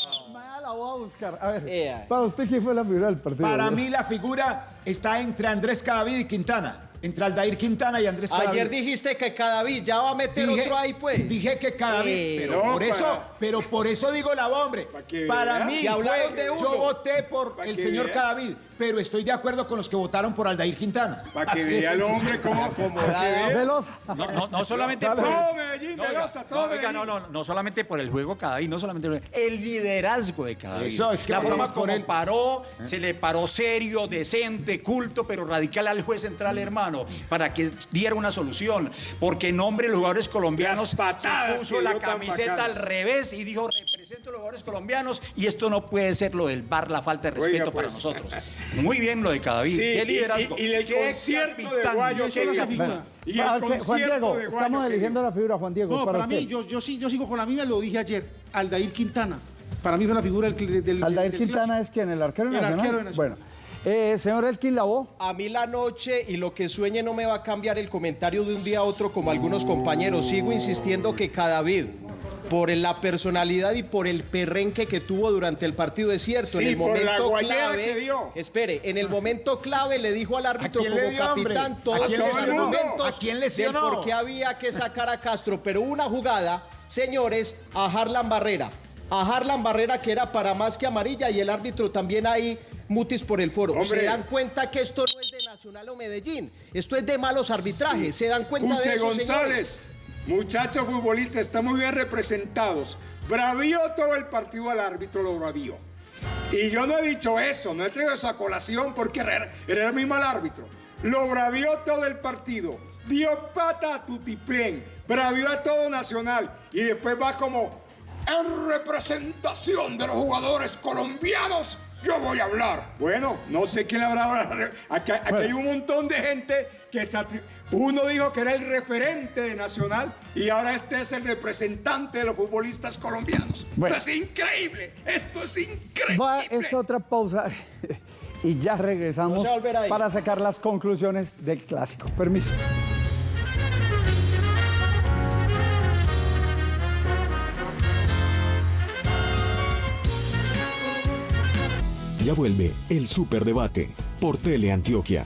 La voy a buscar. A ver, para usted, ¿quién fue la figura del partido? Para mí la figura está entre Andrés Cadavid y Quintana. Entre Aldair Quintana y Andrés Cadavid. Ayer dijiste que Cadavid ya va a meter Dije- otro ahí, pues. Dije que Cadavid, Eh, pero no, por eso, para- pero por eso digo la hombre. Para que Para vea. mí Y hablaron fue- de uno. yo voté por el señor vea. Cadavid, pero estoy de acuerdo con los que votaron por Aldair Quintana. Para que vea el hombre. Velosa. No, no, no solamente por Todo Medellín, no, Velosa, todo no, no, no, no solamente por el juego Cadavid, no solamente por el, el liderazgo de Cadavid. Eso, es que la forma como él. paró, se le paró serio, decente, culto, pero radical al juez central, hermano, para que diera una solución. Porque en nombre de los jugadores colombianos se puso la camiseta al revés y dijo represento a los jugadores colombianos y esto no puede ser lo del bar, la falta de respeto Oiga, para pues. nosotros. Muy bien lo de Cadavid. Sí, qué y- liderazgo. y- y el qué concierto de capitán. Guayo se figura. Bueno, Y el ah, que- Juan concierto Diego, de Guayo estamos eligiendo la figura, Juan Diego. No, para para mí, yo, yo, sí, yo sigo con la misma, lo dije ayer, Aldair Quintana. Para mí fue la figura del, del, Aldair del Quintana clásico. es quien, el arquero El nacional. arquero de Nacional. Bueno, eh, señor Elkin Lavoe. A mí la noche y lo que sueñe no me va a cambiar el comentario de un día a otro como algunos compañeros. Sigo insistiendo que Cadavid, por la personalidad y por el perrenque que tuvo durante el partido, es cierto. Sí, en el por la momento clave, que dio. espere, en el momento clave le dijo al árbitro quién como le dio, hombre? capitán ¿A todos los argumentos ¿A quién del lesionó? por qué había que sacar a Castro. Pero hubo una jugada, señores, a Harlan Barrera. A Harlan Barrera que era para más que amarilla y el árbitro también ahí mutis por el foro. Hombre. Se dan cuenta que esto no es de Nacional o Medellín. Esto es de malos arbitrajes. Se dan cuenta de Uche eso, señores. González, muchachos futbolistas, están muy bien representados. Bravío todo el partido al árbitro, lo bravío. Y yo no he dicho eso, no he traído esa colación porque era, era el mismo al árbitro. Lo bravió todo el partido. Dio pata a Tutiplén. Bravió a todo Nacional. Y después va como en representación de los jugadores colombianos. Yo voy a hablar. Bueno, no sé quién habrá ahora. Aquí, aquí hay un montón de gente que se Uno dijo que era el referente de Nacional y ahora este es el representante de los futbolistas colombianos. Bueno. Esto es increíble. Esto es increíble. Va esta otra pausa y ya regresamos No para sacar las conclusiones del clásico. Permiso. Ya vuelve el Superdebate por Teleantioquia.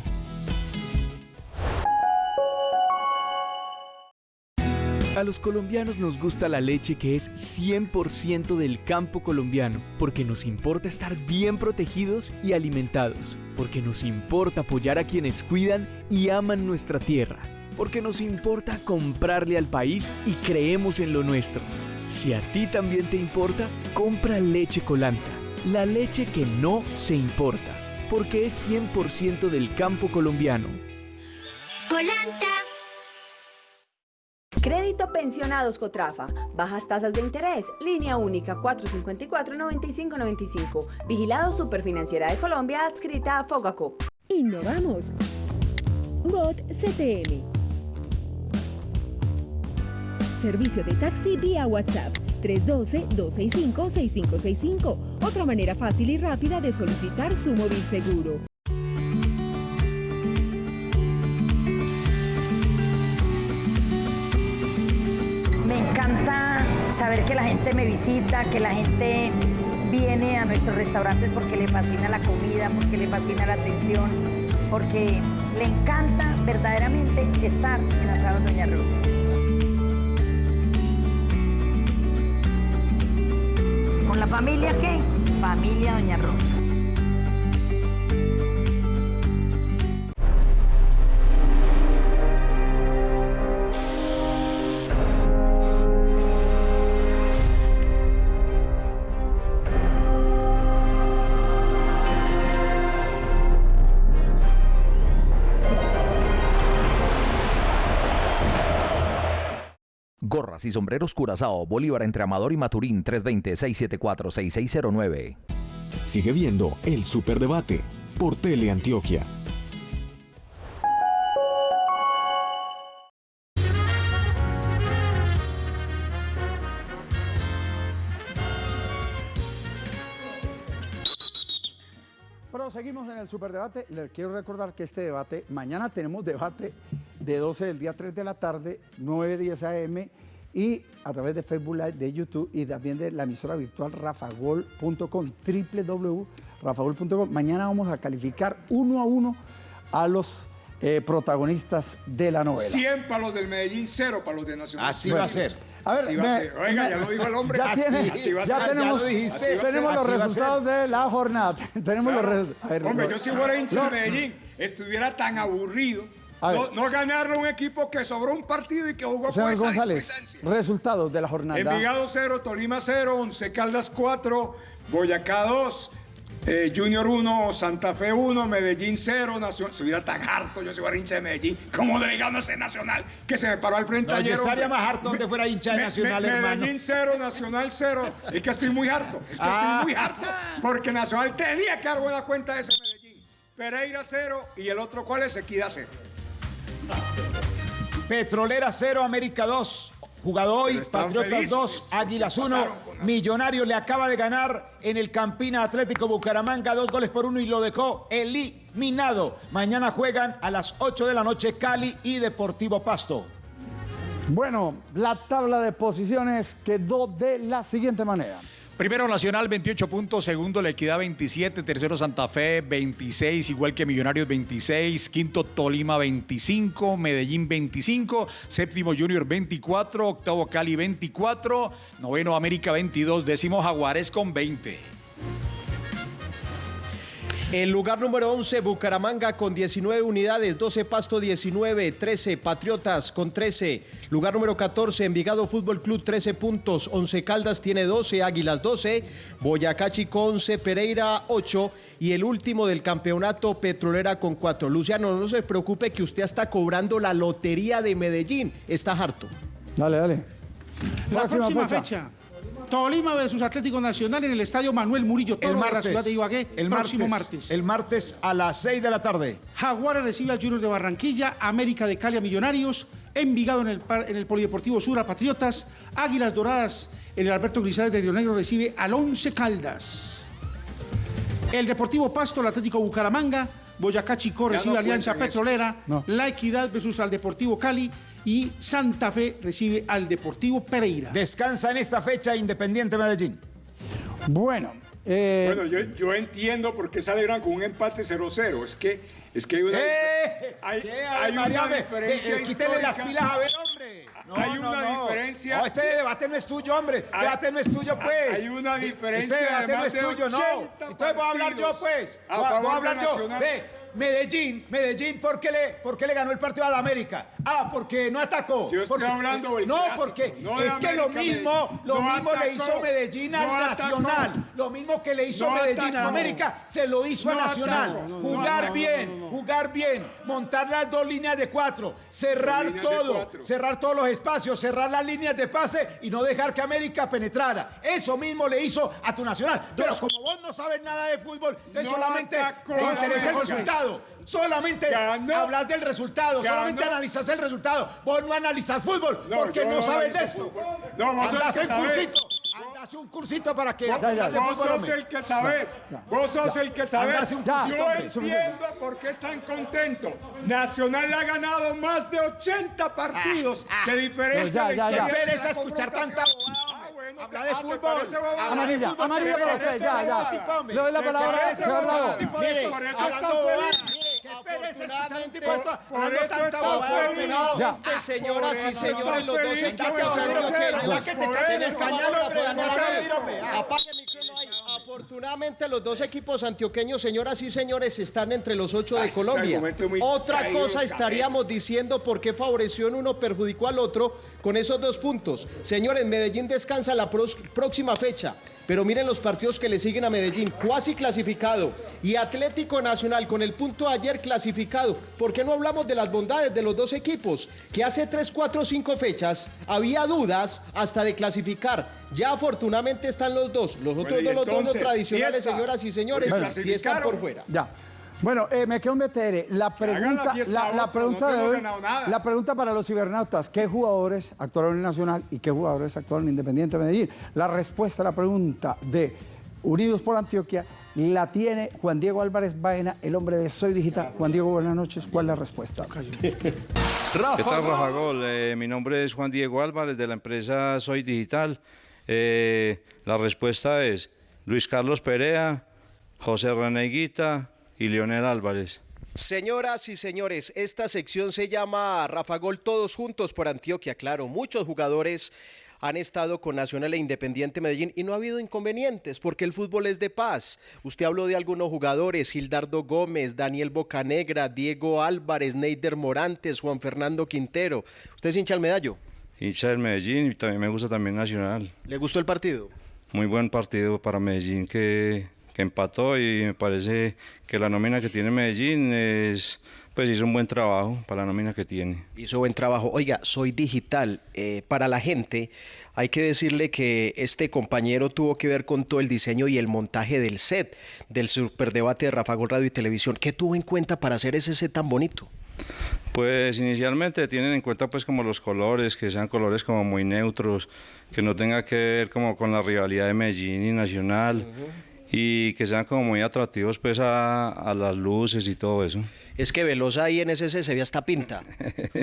A los colombianos nos gusta la leche que es 100% del campo colombiano, porque nos importa estar bien protegidos y alimentados, porque nos importa apoyar a quienes cuidan y aman nuestra tierra, porque nos importa comprarle al país y creemos en lo nuestro. Si a ti también te importa, compra leche colanta, la leche que no se importa, porque es 100% del campo colombiano. Colanta. Crédito Pensionados Cotrafa. Bajas tasas de interés. Línea única 454-9595. Vigilado Superfinanciera de Colombia adscrita a Fogacop. Innovamos. Bot CTM. Servicio de taxi vía WhatsApp 312-265-6565. Otra manera fácil y rápida de solicitar su móvil seguro. Me encanta saber que la gente me visita, que la gente viene a nuestros restaurantes porque le fascina la comida, porque le fascina la atención, porque le encanta verdaderamente estar en Asados Doña Rosa. Familia qué? Familia Doña Rosa. Y sombreros Curazao, Bolívar entre Amador y Maturín, 320-674-6609. Sigue viendo el Superdebate por Teleantioquia. Proseguimos en el superdebate. Les quiero recordar que este debate, mañana tenemos debate de 12 del día 3 de la tarde, 9, 10 AM y a través de Facebook Live, de YouTube y también de la emisora virtual rafagol.com, www.rafagol.com. Mañana vamos a calificar uno a uno a los eh, protagonistas de la novela. 100 para los del Medellín, 0 para los de Nacional. Así va a ser. A ver, Así va a me- ser. Oiga, me- ya lo dijo el hombre. Ya, Así- tiene- así va a ya ser. tenemos, Ya lo dijiste. A tenemos ser. los a resultados de la jornada. tenemos los Claro. resultados. A ver, Hombre, yo si fuera hincha de Medellín, estuviera tan aburrido. No, no ganarle a un equipo que sobró un partido y que jugó Señor con esa González, resultados de la jornada. Envigado 0, Tolima 0, Once Caldas 4, Boyacá 2, eh, Junior 1, Santa Fe 1, Medellín 0, Nacional. Se hubiera tan harto yo si fuera hincha de Medellín, como delegado ese Nacional, que se me paró al frente No, yo ayer. estaría hombre. más harto donde fuera hincha de Me- Nacional, me- hermano. Medellín 0, Nacional 0. Es que estoy muy harto, es que Ah. estoy muy harto, porque Nacional tenía que dar buena cuenta de ese Medellín. Pereira 0 y el otro, ¿cuál es? Equidad 0. Petrolera 0, América 2. Jugado hoy, Patriotas felices. 2, Águilas 1. Millonario le acaba de ganar en el Campina Atlético Bucaramanga dos goles por uno y lo dejó eliminado. Mañana juegan a las 8 de la noche Cali y Deportivo Pasto. Bueno, la tabla de posiciones quedó de la siguiente manera. Primero Nacional 28 puntos, segundo La Equidad 27, tercero Santa Fe 26, igual que Millonarios 26, quinto Tolima 25, Medellín 25, séptimo Junior 24, octavo Cali 24, noveno América 22, décimo Jaguares con 20. El lugar número 11, Bucaramanga con 19 unidades, 12 Pasto 19, 13 Patriotas con 13. Lugar número 14, Envigado Fútbol Club 13 puntos, 11 Caldas tiene 12, Águilas 12, Boyacá Chico 11, Pereira 8 y el último del campeonato Petrolera con 4. Luciano, no se preocupe que usted está cobrando la lotería de Medellín, está harto. Dale, dale. La próxima, fecha. Tolima versus Atlético Nacional en el estadio Manuel Murillo Toro El de la martes. ciudad de Ibagué. El próximo martes. martes. El martes a las 6 de la tarde. Jaguares recibe al Junior de Barranquilla, América de Cali a Millonarios, Envigado en el, en el Polideportivo Sur a Patriotas, Águilas Doradas en el Alberto Grisales de Río Negro recibe al Once Caldas. El Deportivo Pasto, el Atlético Bucaramanga, Boyacá Chico Ya recibe no Alianza. Petrolera, No. La Equidad versus al Deportivo Cali y Santa Fe recibe al Deportivo Pereira. Descansa en esta fecha Independiente Medellín. Bueno, eh, Bueno, yo, yo entiendo por qué salieron con un empate 0-0. Es que, es que hay una, ¡Eh! hay, ¿Qué? hay María, una diferencia. quítele las pilas a ver, hombre. No, hay no, una no. diferencia. No, este debate no es tuyo, hombre. Hay- debate no es tuyo, pues. hay una diferencia Este debate de no es de tuyo, no. 80 Entonces voy a hablar yo, pues. a Voy a, voy a hablar yo. Ve, Medellín, Medellín, ¿por qué, le, ¿por qué le ganó el partido a la América? Ah, porque no atacó. Yo estoy Porque- hablando del No, clásico, porque no es que lo mismo, lo No mismo le hizo Medellín al no atacó. Nacional. Lo mismo que le hizo Medellín a atacó. América, se lo hizo a Nacional. jugar bien, jugar bien, montar las dos líneas de cuatro, cerrar todo, cuatro. cerrar todos los espacios, cerrar las líneas de pase y no dejar que América penetrara. Eso mismo le hizo a tu Nacional. Pero como vos no sabes nada de fútbol, solamente te interesa el América. Resultado. Solamente Ganó. hablas del resultado, Ganó. solamente analizas el resultado. Vos no analizas fútbol No, porque yo no, no sabes de esto. No, vos Andás en cursito. Andás un cursito para que ya, aprendas de Vos sos hombre. el que sabes. Vos sos el que sabes. Andás un Yo cursito, hombre. entiendo por qué están contentos. Nacional ha ganado más de 80 partidos de diferencia. No, ya, ya, ya. escuchar tanta bobada, Ah. Bueno, Habla de ¿te fútbol. parece usted, ya, ya. Le doy la ¿Qué palabra, de Mire, hablando de señoras y señores, los dos equipos a que a. Apague el micrófono ahí. Afortunadamente los dos equipos antioqueños, señoras y señores, están entre los ocho de Ay, ese Colombia. Otra cosa estaríamos diciendo por qué favoreció en uno, perjudicó al otro con esos dos puntos. Señores, Medellín descansa la próxima fecha. Pero miren los partidos que le siguen a Medellín, cuasi clasificado. Y Atlético Nacional con el punto de ayer clasificado. ¿Por qué no hablamos de las bondades de los dos equipos? Que hace 3, 4, 5 fechas había dudas hasta de clasificar. Ya afortunadamente están los dos. Los otros Bueno, y dos, los dos tradicionales, fiesta. señoras y señores, sí están por fuera. Ya. Bueno, eh, me quedo en BTR. La pregunta, la, la otros, pregunta de hoy, la pregunta para los cibernautas, ¿qué jugadores actuaron en Nacional y qué jugadores actuaron en Independiente Medellín? La respuesta a la pregunta de Unidos por Antioquia la tiene Juan Diego Álvarez Baena, el hombre de Soy Digital. Juan Diego, buenas noches. ¿Cuál es la respuesta? ¿Qué tal, Rafa Gol? Eh, mi nombre es Juan Diego Álvarez de la empresa Soy Digital. Eh, la respuesta es Luis Carlos Perea, José René Guita y Leonel Álvarez. Señoras y señores, esta sección se llama Rafa Gol Todos Juntos por Antioquia. Claro, muchos jugadores han estado con Nacional e Independiente Medellín y no ha habido inconvenientes porque el fútbol es de paz. Usted habló de algunos jugadores, Gildardo Gómez, Daniel Bocanegra, Diego Álvarez, Neider Morantes, Juan Fernando Quintero. ¿Usted es hincha al medallo? Hincha del Medellín y también me gusta también Nacional. ¿Le gustó el partido? Muy buen partido para Medellín que, que empató y me parece que la nómina que tiene Medellín es pues hizo un buen trabajo para la nómina que tiene. Hizo buen trabajo. Oiga, soy digital. Eh, para la gente, hay que decirle que este compañero tuvo que ver con todo el diseño y el montaje del set del superdebate de Rafa Gol Radio y Televisión. ¿Qué tuvo en cuenta para hacer ese set tan bonito? Pues inicialmente tienen en cuenta pues como los colores, que sean colores como muy neutros, que no tenga que ver como con la rivalidad de Medellín y Nacional y que sean como muy atractivos pues a, a las luces y todo eso. Es que Velosa ahí en ese se ve hasta pinta.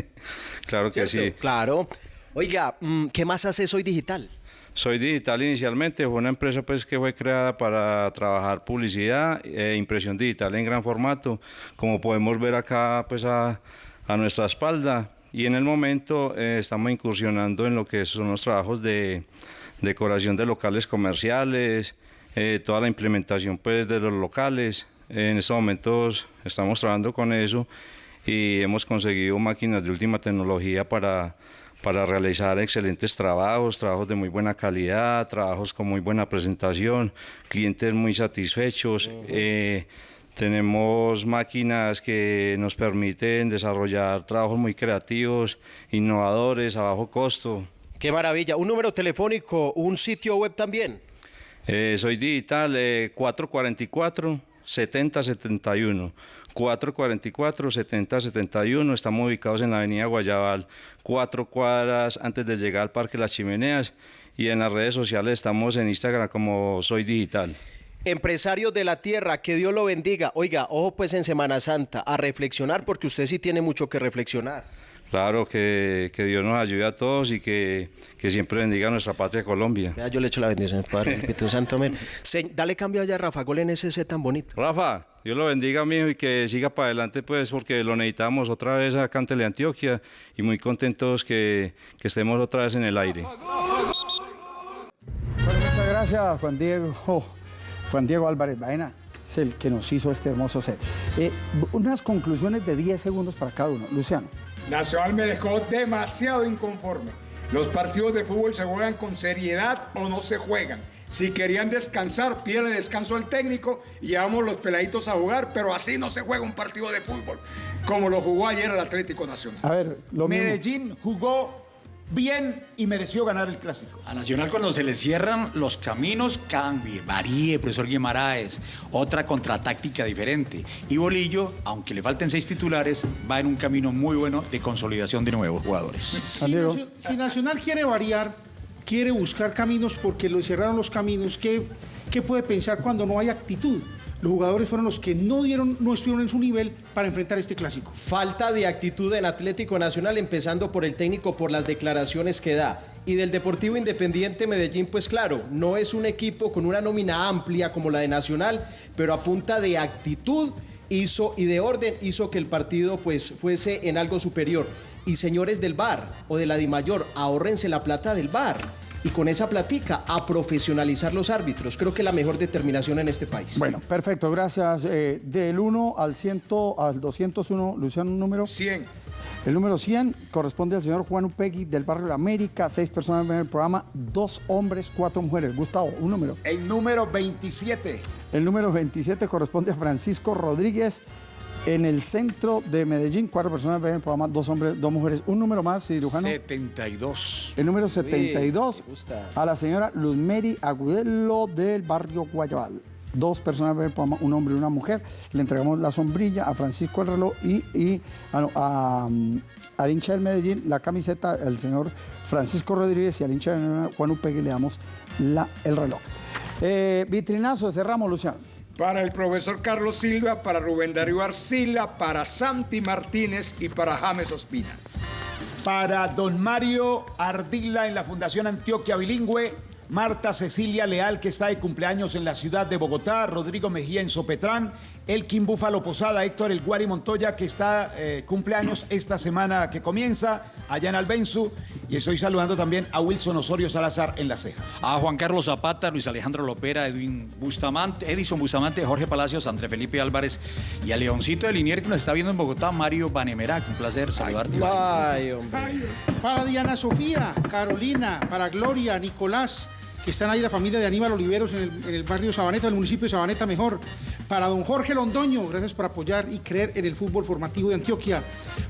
claro que sí. Claro. Oiga, mm, ¿qué más hace Soy Digital? Soy Digital inicialmente fue una empresa pues que fue creada para trabajar publicidad e impresión digital en gran formato, como podemos ver acá pues a, a nuestra espalda. Y en el momento eh, estamos incursionando en lo que son los trabajos de decoración de locales comerciales, eh, toda la implementación pues de los locales. En estos momentos estamos trabajando con eso y hemos conseguido máquinas de última tecnología para, para realizar excelentes trabajos, trabajos de muy buena calidad, trabajos con muy buena presentación, clientes muy satisfechos. Eh, tenemos máquinas que nos permiten desarrollar trabajos muy creativos, innovadores, a bajo costo. Qué maravilla. Un número telefónico, un sitio web también. Eh, soy digital eh, 444 7071. 444 7071. Estamos ubicados en la avenida Guayabal, cuatro cuadras antes de llegar al Parque Las Chimeneas. Y en las redes sociales estamos en Instagram como Soy Digital. Empresario de la tierra, que Dios lo bendiga. Oiga, ojo pues en Semana Santa, a reflexionar porque usted sí tiene mucho que reflexionar. Claro, que, que Dios nos ayude a todos y que, que siempre bendiga a nuestra patria Colombia. Yo le echo la bendición, Padre, Espíritu Santo, amén. Se- dale cambio allá Rafa Gol en ese set tan bonito. Rafa, Dios lo bendiga, mijo, y que siga para adelante, pues, porque lo necesitamos otra vez acá en Teleantioquia y muy contentos que, que estemos otra vez en el aire. Bueno, muchas gracias, Juan Diego. Juan Diego Álvarez Baena es el que nos hizo este hermoso set. Eh, unas conclusiones de 10 segundos para cada uno. Luciano. Nacional me dejó demasiado inconforme. Los partidos de fútbol se juegan con seriedad o no se juegan. Si querían descansar, pídale descanso al técnico y llevamos los peladitos a jugar, pero así no se juega un partido de fútbol, como lo jugó ayer el Atlético Nacional. A ver, lo mismo. Medellín jugó bien y mereció ganar el clásico. A Nacional cuando se le cierran los caminos, cambie, varíe, profesor Guimaraes, otra contratáctica diferente. Y Bolillo, aunque le falten seis titulares, va en un camino muy bueno de consolidación de nuevos jugadores. Si, Nacio- si Nacional quiere variar, quiere buscar caminos porque lo cerraron los caminos, ¿qué, qué puede pensar cuando no hay actitud? Los jugadores fueron los que no dieron, no estuvieron en su nivel para enfrentar este clásico. Falta de actitud en Atlético Nacional, empezando por el técnico, por las declaraciones que da. Y del Deportivo Independiente Medellín, pues claro, no es un equipo con una nómina amplia como la de Nacional, pero a punta de actitud hizo y de orden hizo que el partido pues fuese en algo superior. Y señores del VAR o de la DIMAYOR, ahórrense la plata del VAR. Y con esa platica a profesionalizar los árbitros. Creo que la mejor determinación en este país. Bueno, perfecto, gracias. Eh, del 1 al 100, al 201, Luciano, un número. 100. El número 100 corresponde al señor Juan Upegui del barrio de la América. Seis personas ven el programa, dos hombres, cuatro mujeres. Gustavo, un número. El número 27. El número 27 corresponde a Francisco Rodríguez. En el centro de Medellín, cuatro personas ven el programa, dos hombres, dos mujeres. Un número más, cirujano. 72. El número Uy, 72 me gusta. a la señora Luzmeri Agudelo del barrio Guayabal. Dos personas ven el programa, un hombre y una mujer. Le entregamos la sombrilla a Francisco el reloj y, y a, no, a, um, al hincha del Medellín la camiseta al señor Francisco Rodríguez y al hincha del Juan Upegui le damos la, el reloj. Eh, vitrinazo, cerramos, Luciano. Para el profesor Carlos Silva, para Rubén Darío Arcila, para Santi Martínez y para James Ospina. Para don Mario Ardila en la Fundación Antioquia Bilingüe, Marta Cecilia Leal, que está de cumpleaños en la ciudad de Bogotá, Rodrigo Mejía en Sopetrán, Elkin Búfalo Posada, Héctor El Guari Montoya, que está eh, cumpleaños esta semana que comienza allá en Albenzu. Y estoy saludando también a Wilson Osorio Salazar en la ceja. A Juan Carlos Zapata, Luis Alejandro Lopera, Edwin Bustamante, Edison Bustamante, Jorge Palacios, André Felipe Álvarez y a Leoncito de Linier que nos está viendo en Bogotá, Mario Banemerac. Un placer saludarte. Ay, hombre. Para Diana Sofía, Carolina, para Gloria, Nicolás, están ahí la familia de Aníbal Oliveros en el, en el barrio Sabaneta, del municipio de Sabaneta mejor. Para don Jorge Londoño, gracias por apoyar y creer en el fútbol formativo de Antioquia.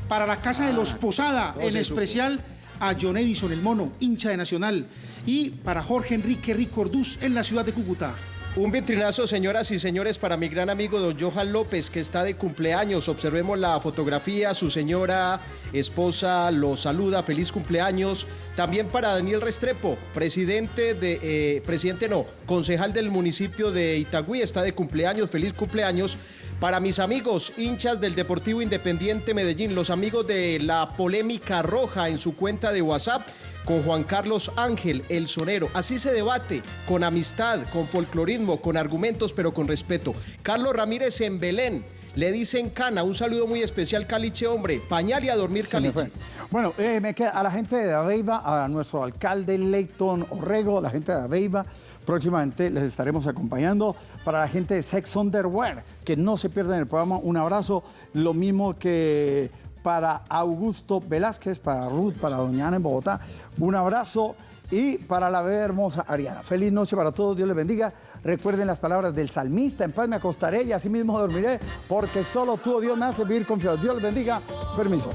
Para la Casa de los Posada, todo en especial a John Edison, el mono, hincha de Nacional. Y para Jorge Enrique Rico Orduz, en la ciudad de Cúcuta. Un vitrinazo, señoras y señores, para mi gran amigo don Johan López, que está de cumpleaños. Observemos la fotografía, su señora esposa lo saluda, feliz cumpleaños. También para Daniel Restrepo, presidente de, eh, presidente no, concejal del municipio de Itagüí, está de cumpleaños, feliz cumpleaños. Para mis amigos, hinchas del Deportivo Independiente Medellín, los amigos de la polémica roja en su cuenta de WhatsApp, con Juan Carlos Ángel, el sonero. Así se debate, con amistad, con folclorismo, con argumentos, pero con respeto. Carlos Ramírez en Belén. Le dicen cana, un saludo muy especial, Caliche, hombre. Pañal y a dormir, Caliche. Bueno, eh, me queda a la gente de Aveiva, a nuestro alcalde Leighton Orrego, la gente de Aveiva, próximamente les estaremos acompañando. Para la gente de Sex Underwear, que no se pierdan el programa, un abrazo. Lo mismo que para Augusto Velázquez, para Ruth, para Doña Ana en Bogotá, un abrazo. Y para la hermosa Ariana. Feliz noche para todos, Dios les bendiga. Recuerden las palabras del salmista, en paz me acostaré y así mismo dormiré, porque solo tú, oh Dios, me hace vivir confiado. Dios les bendiga. Permiso.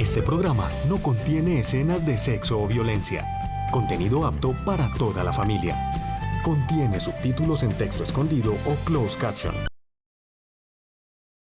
Este programa no contiene escenas de sexo o violencia. Contenido apto para toda la familia. Contiene subtítulos en texto escondido o closed caption.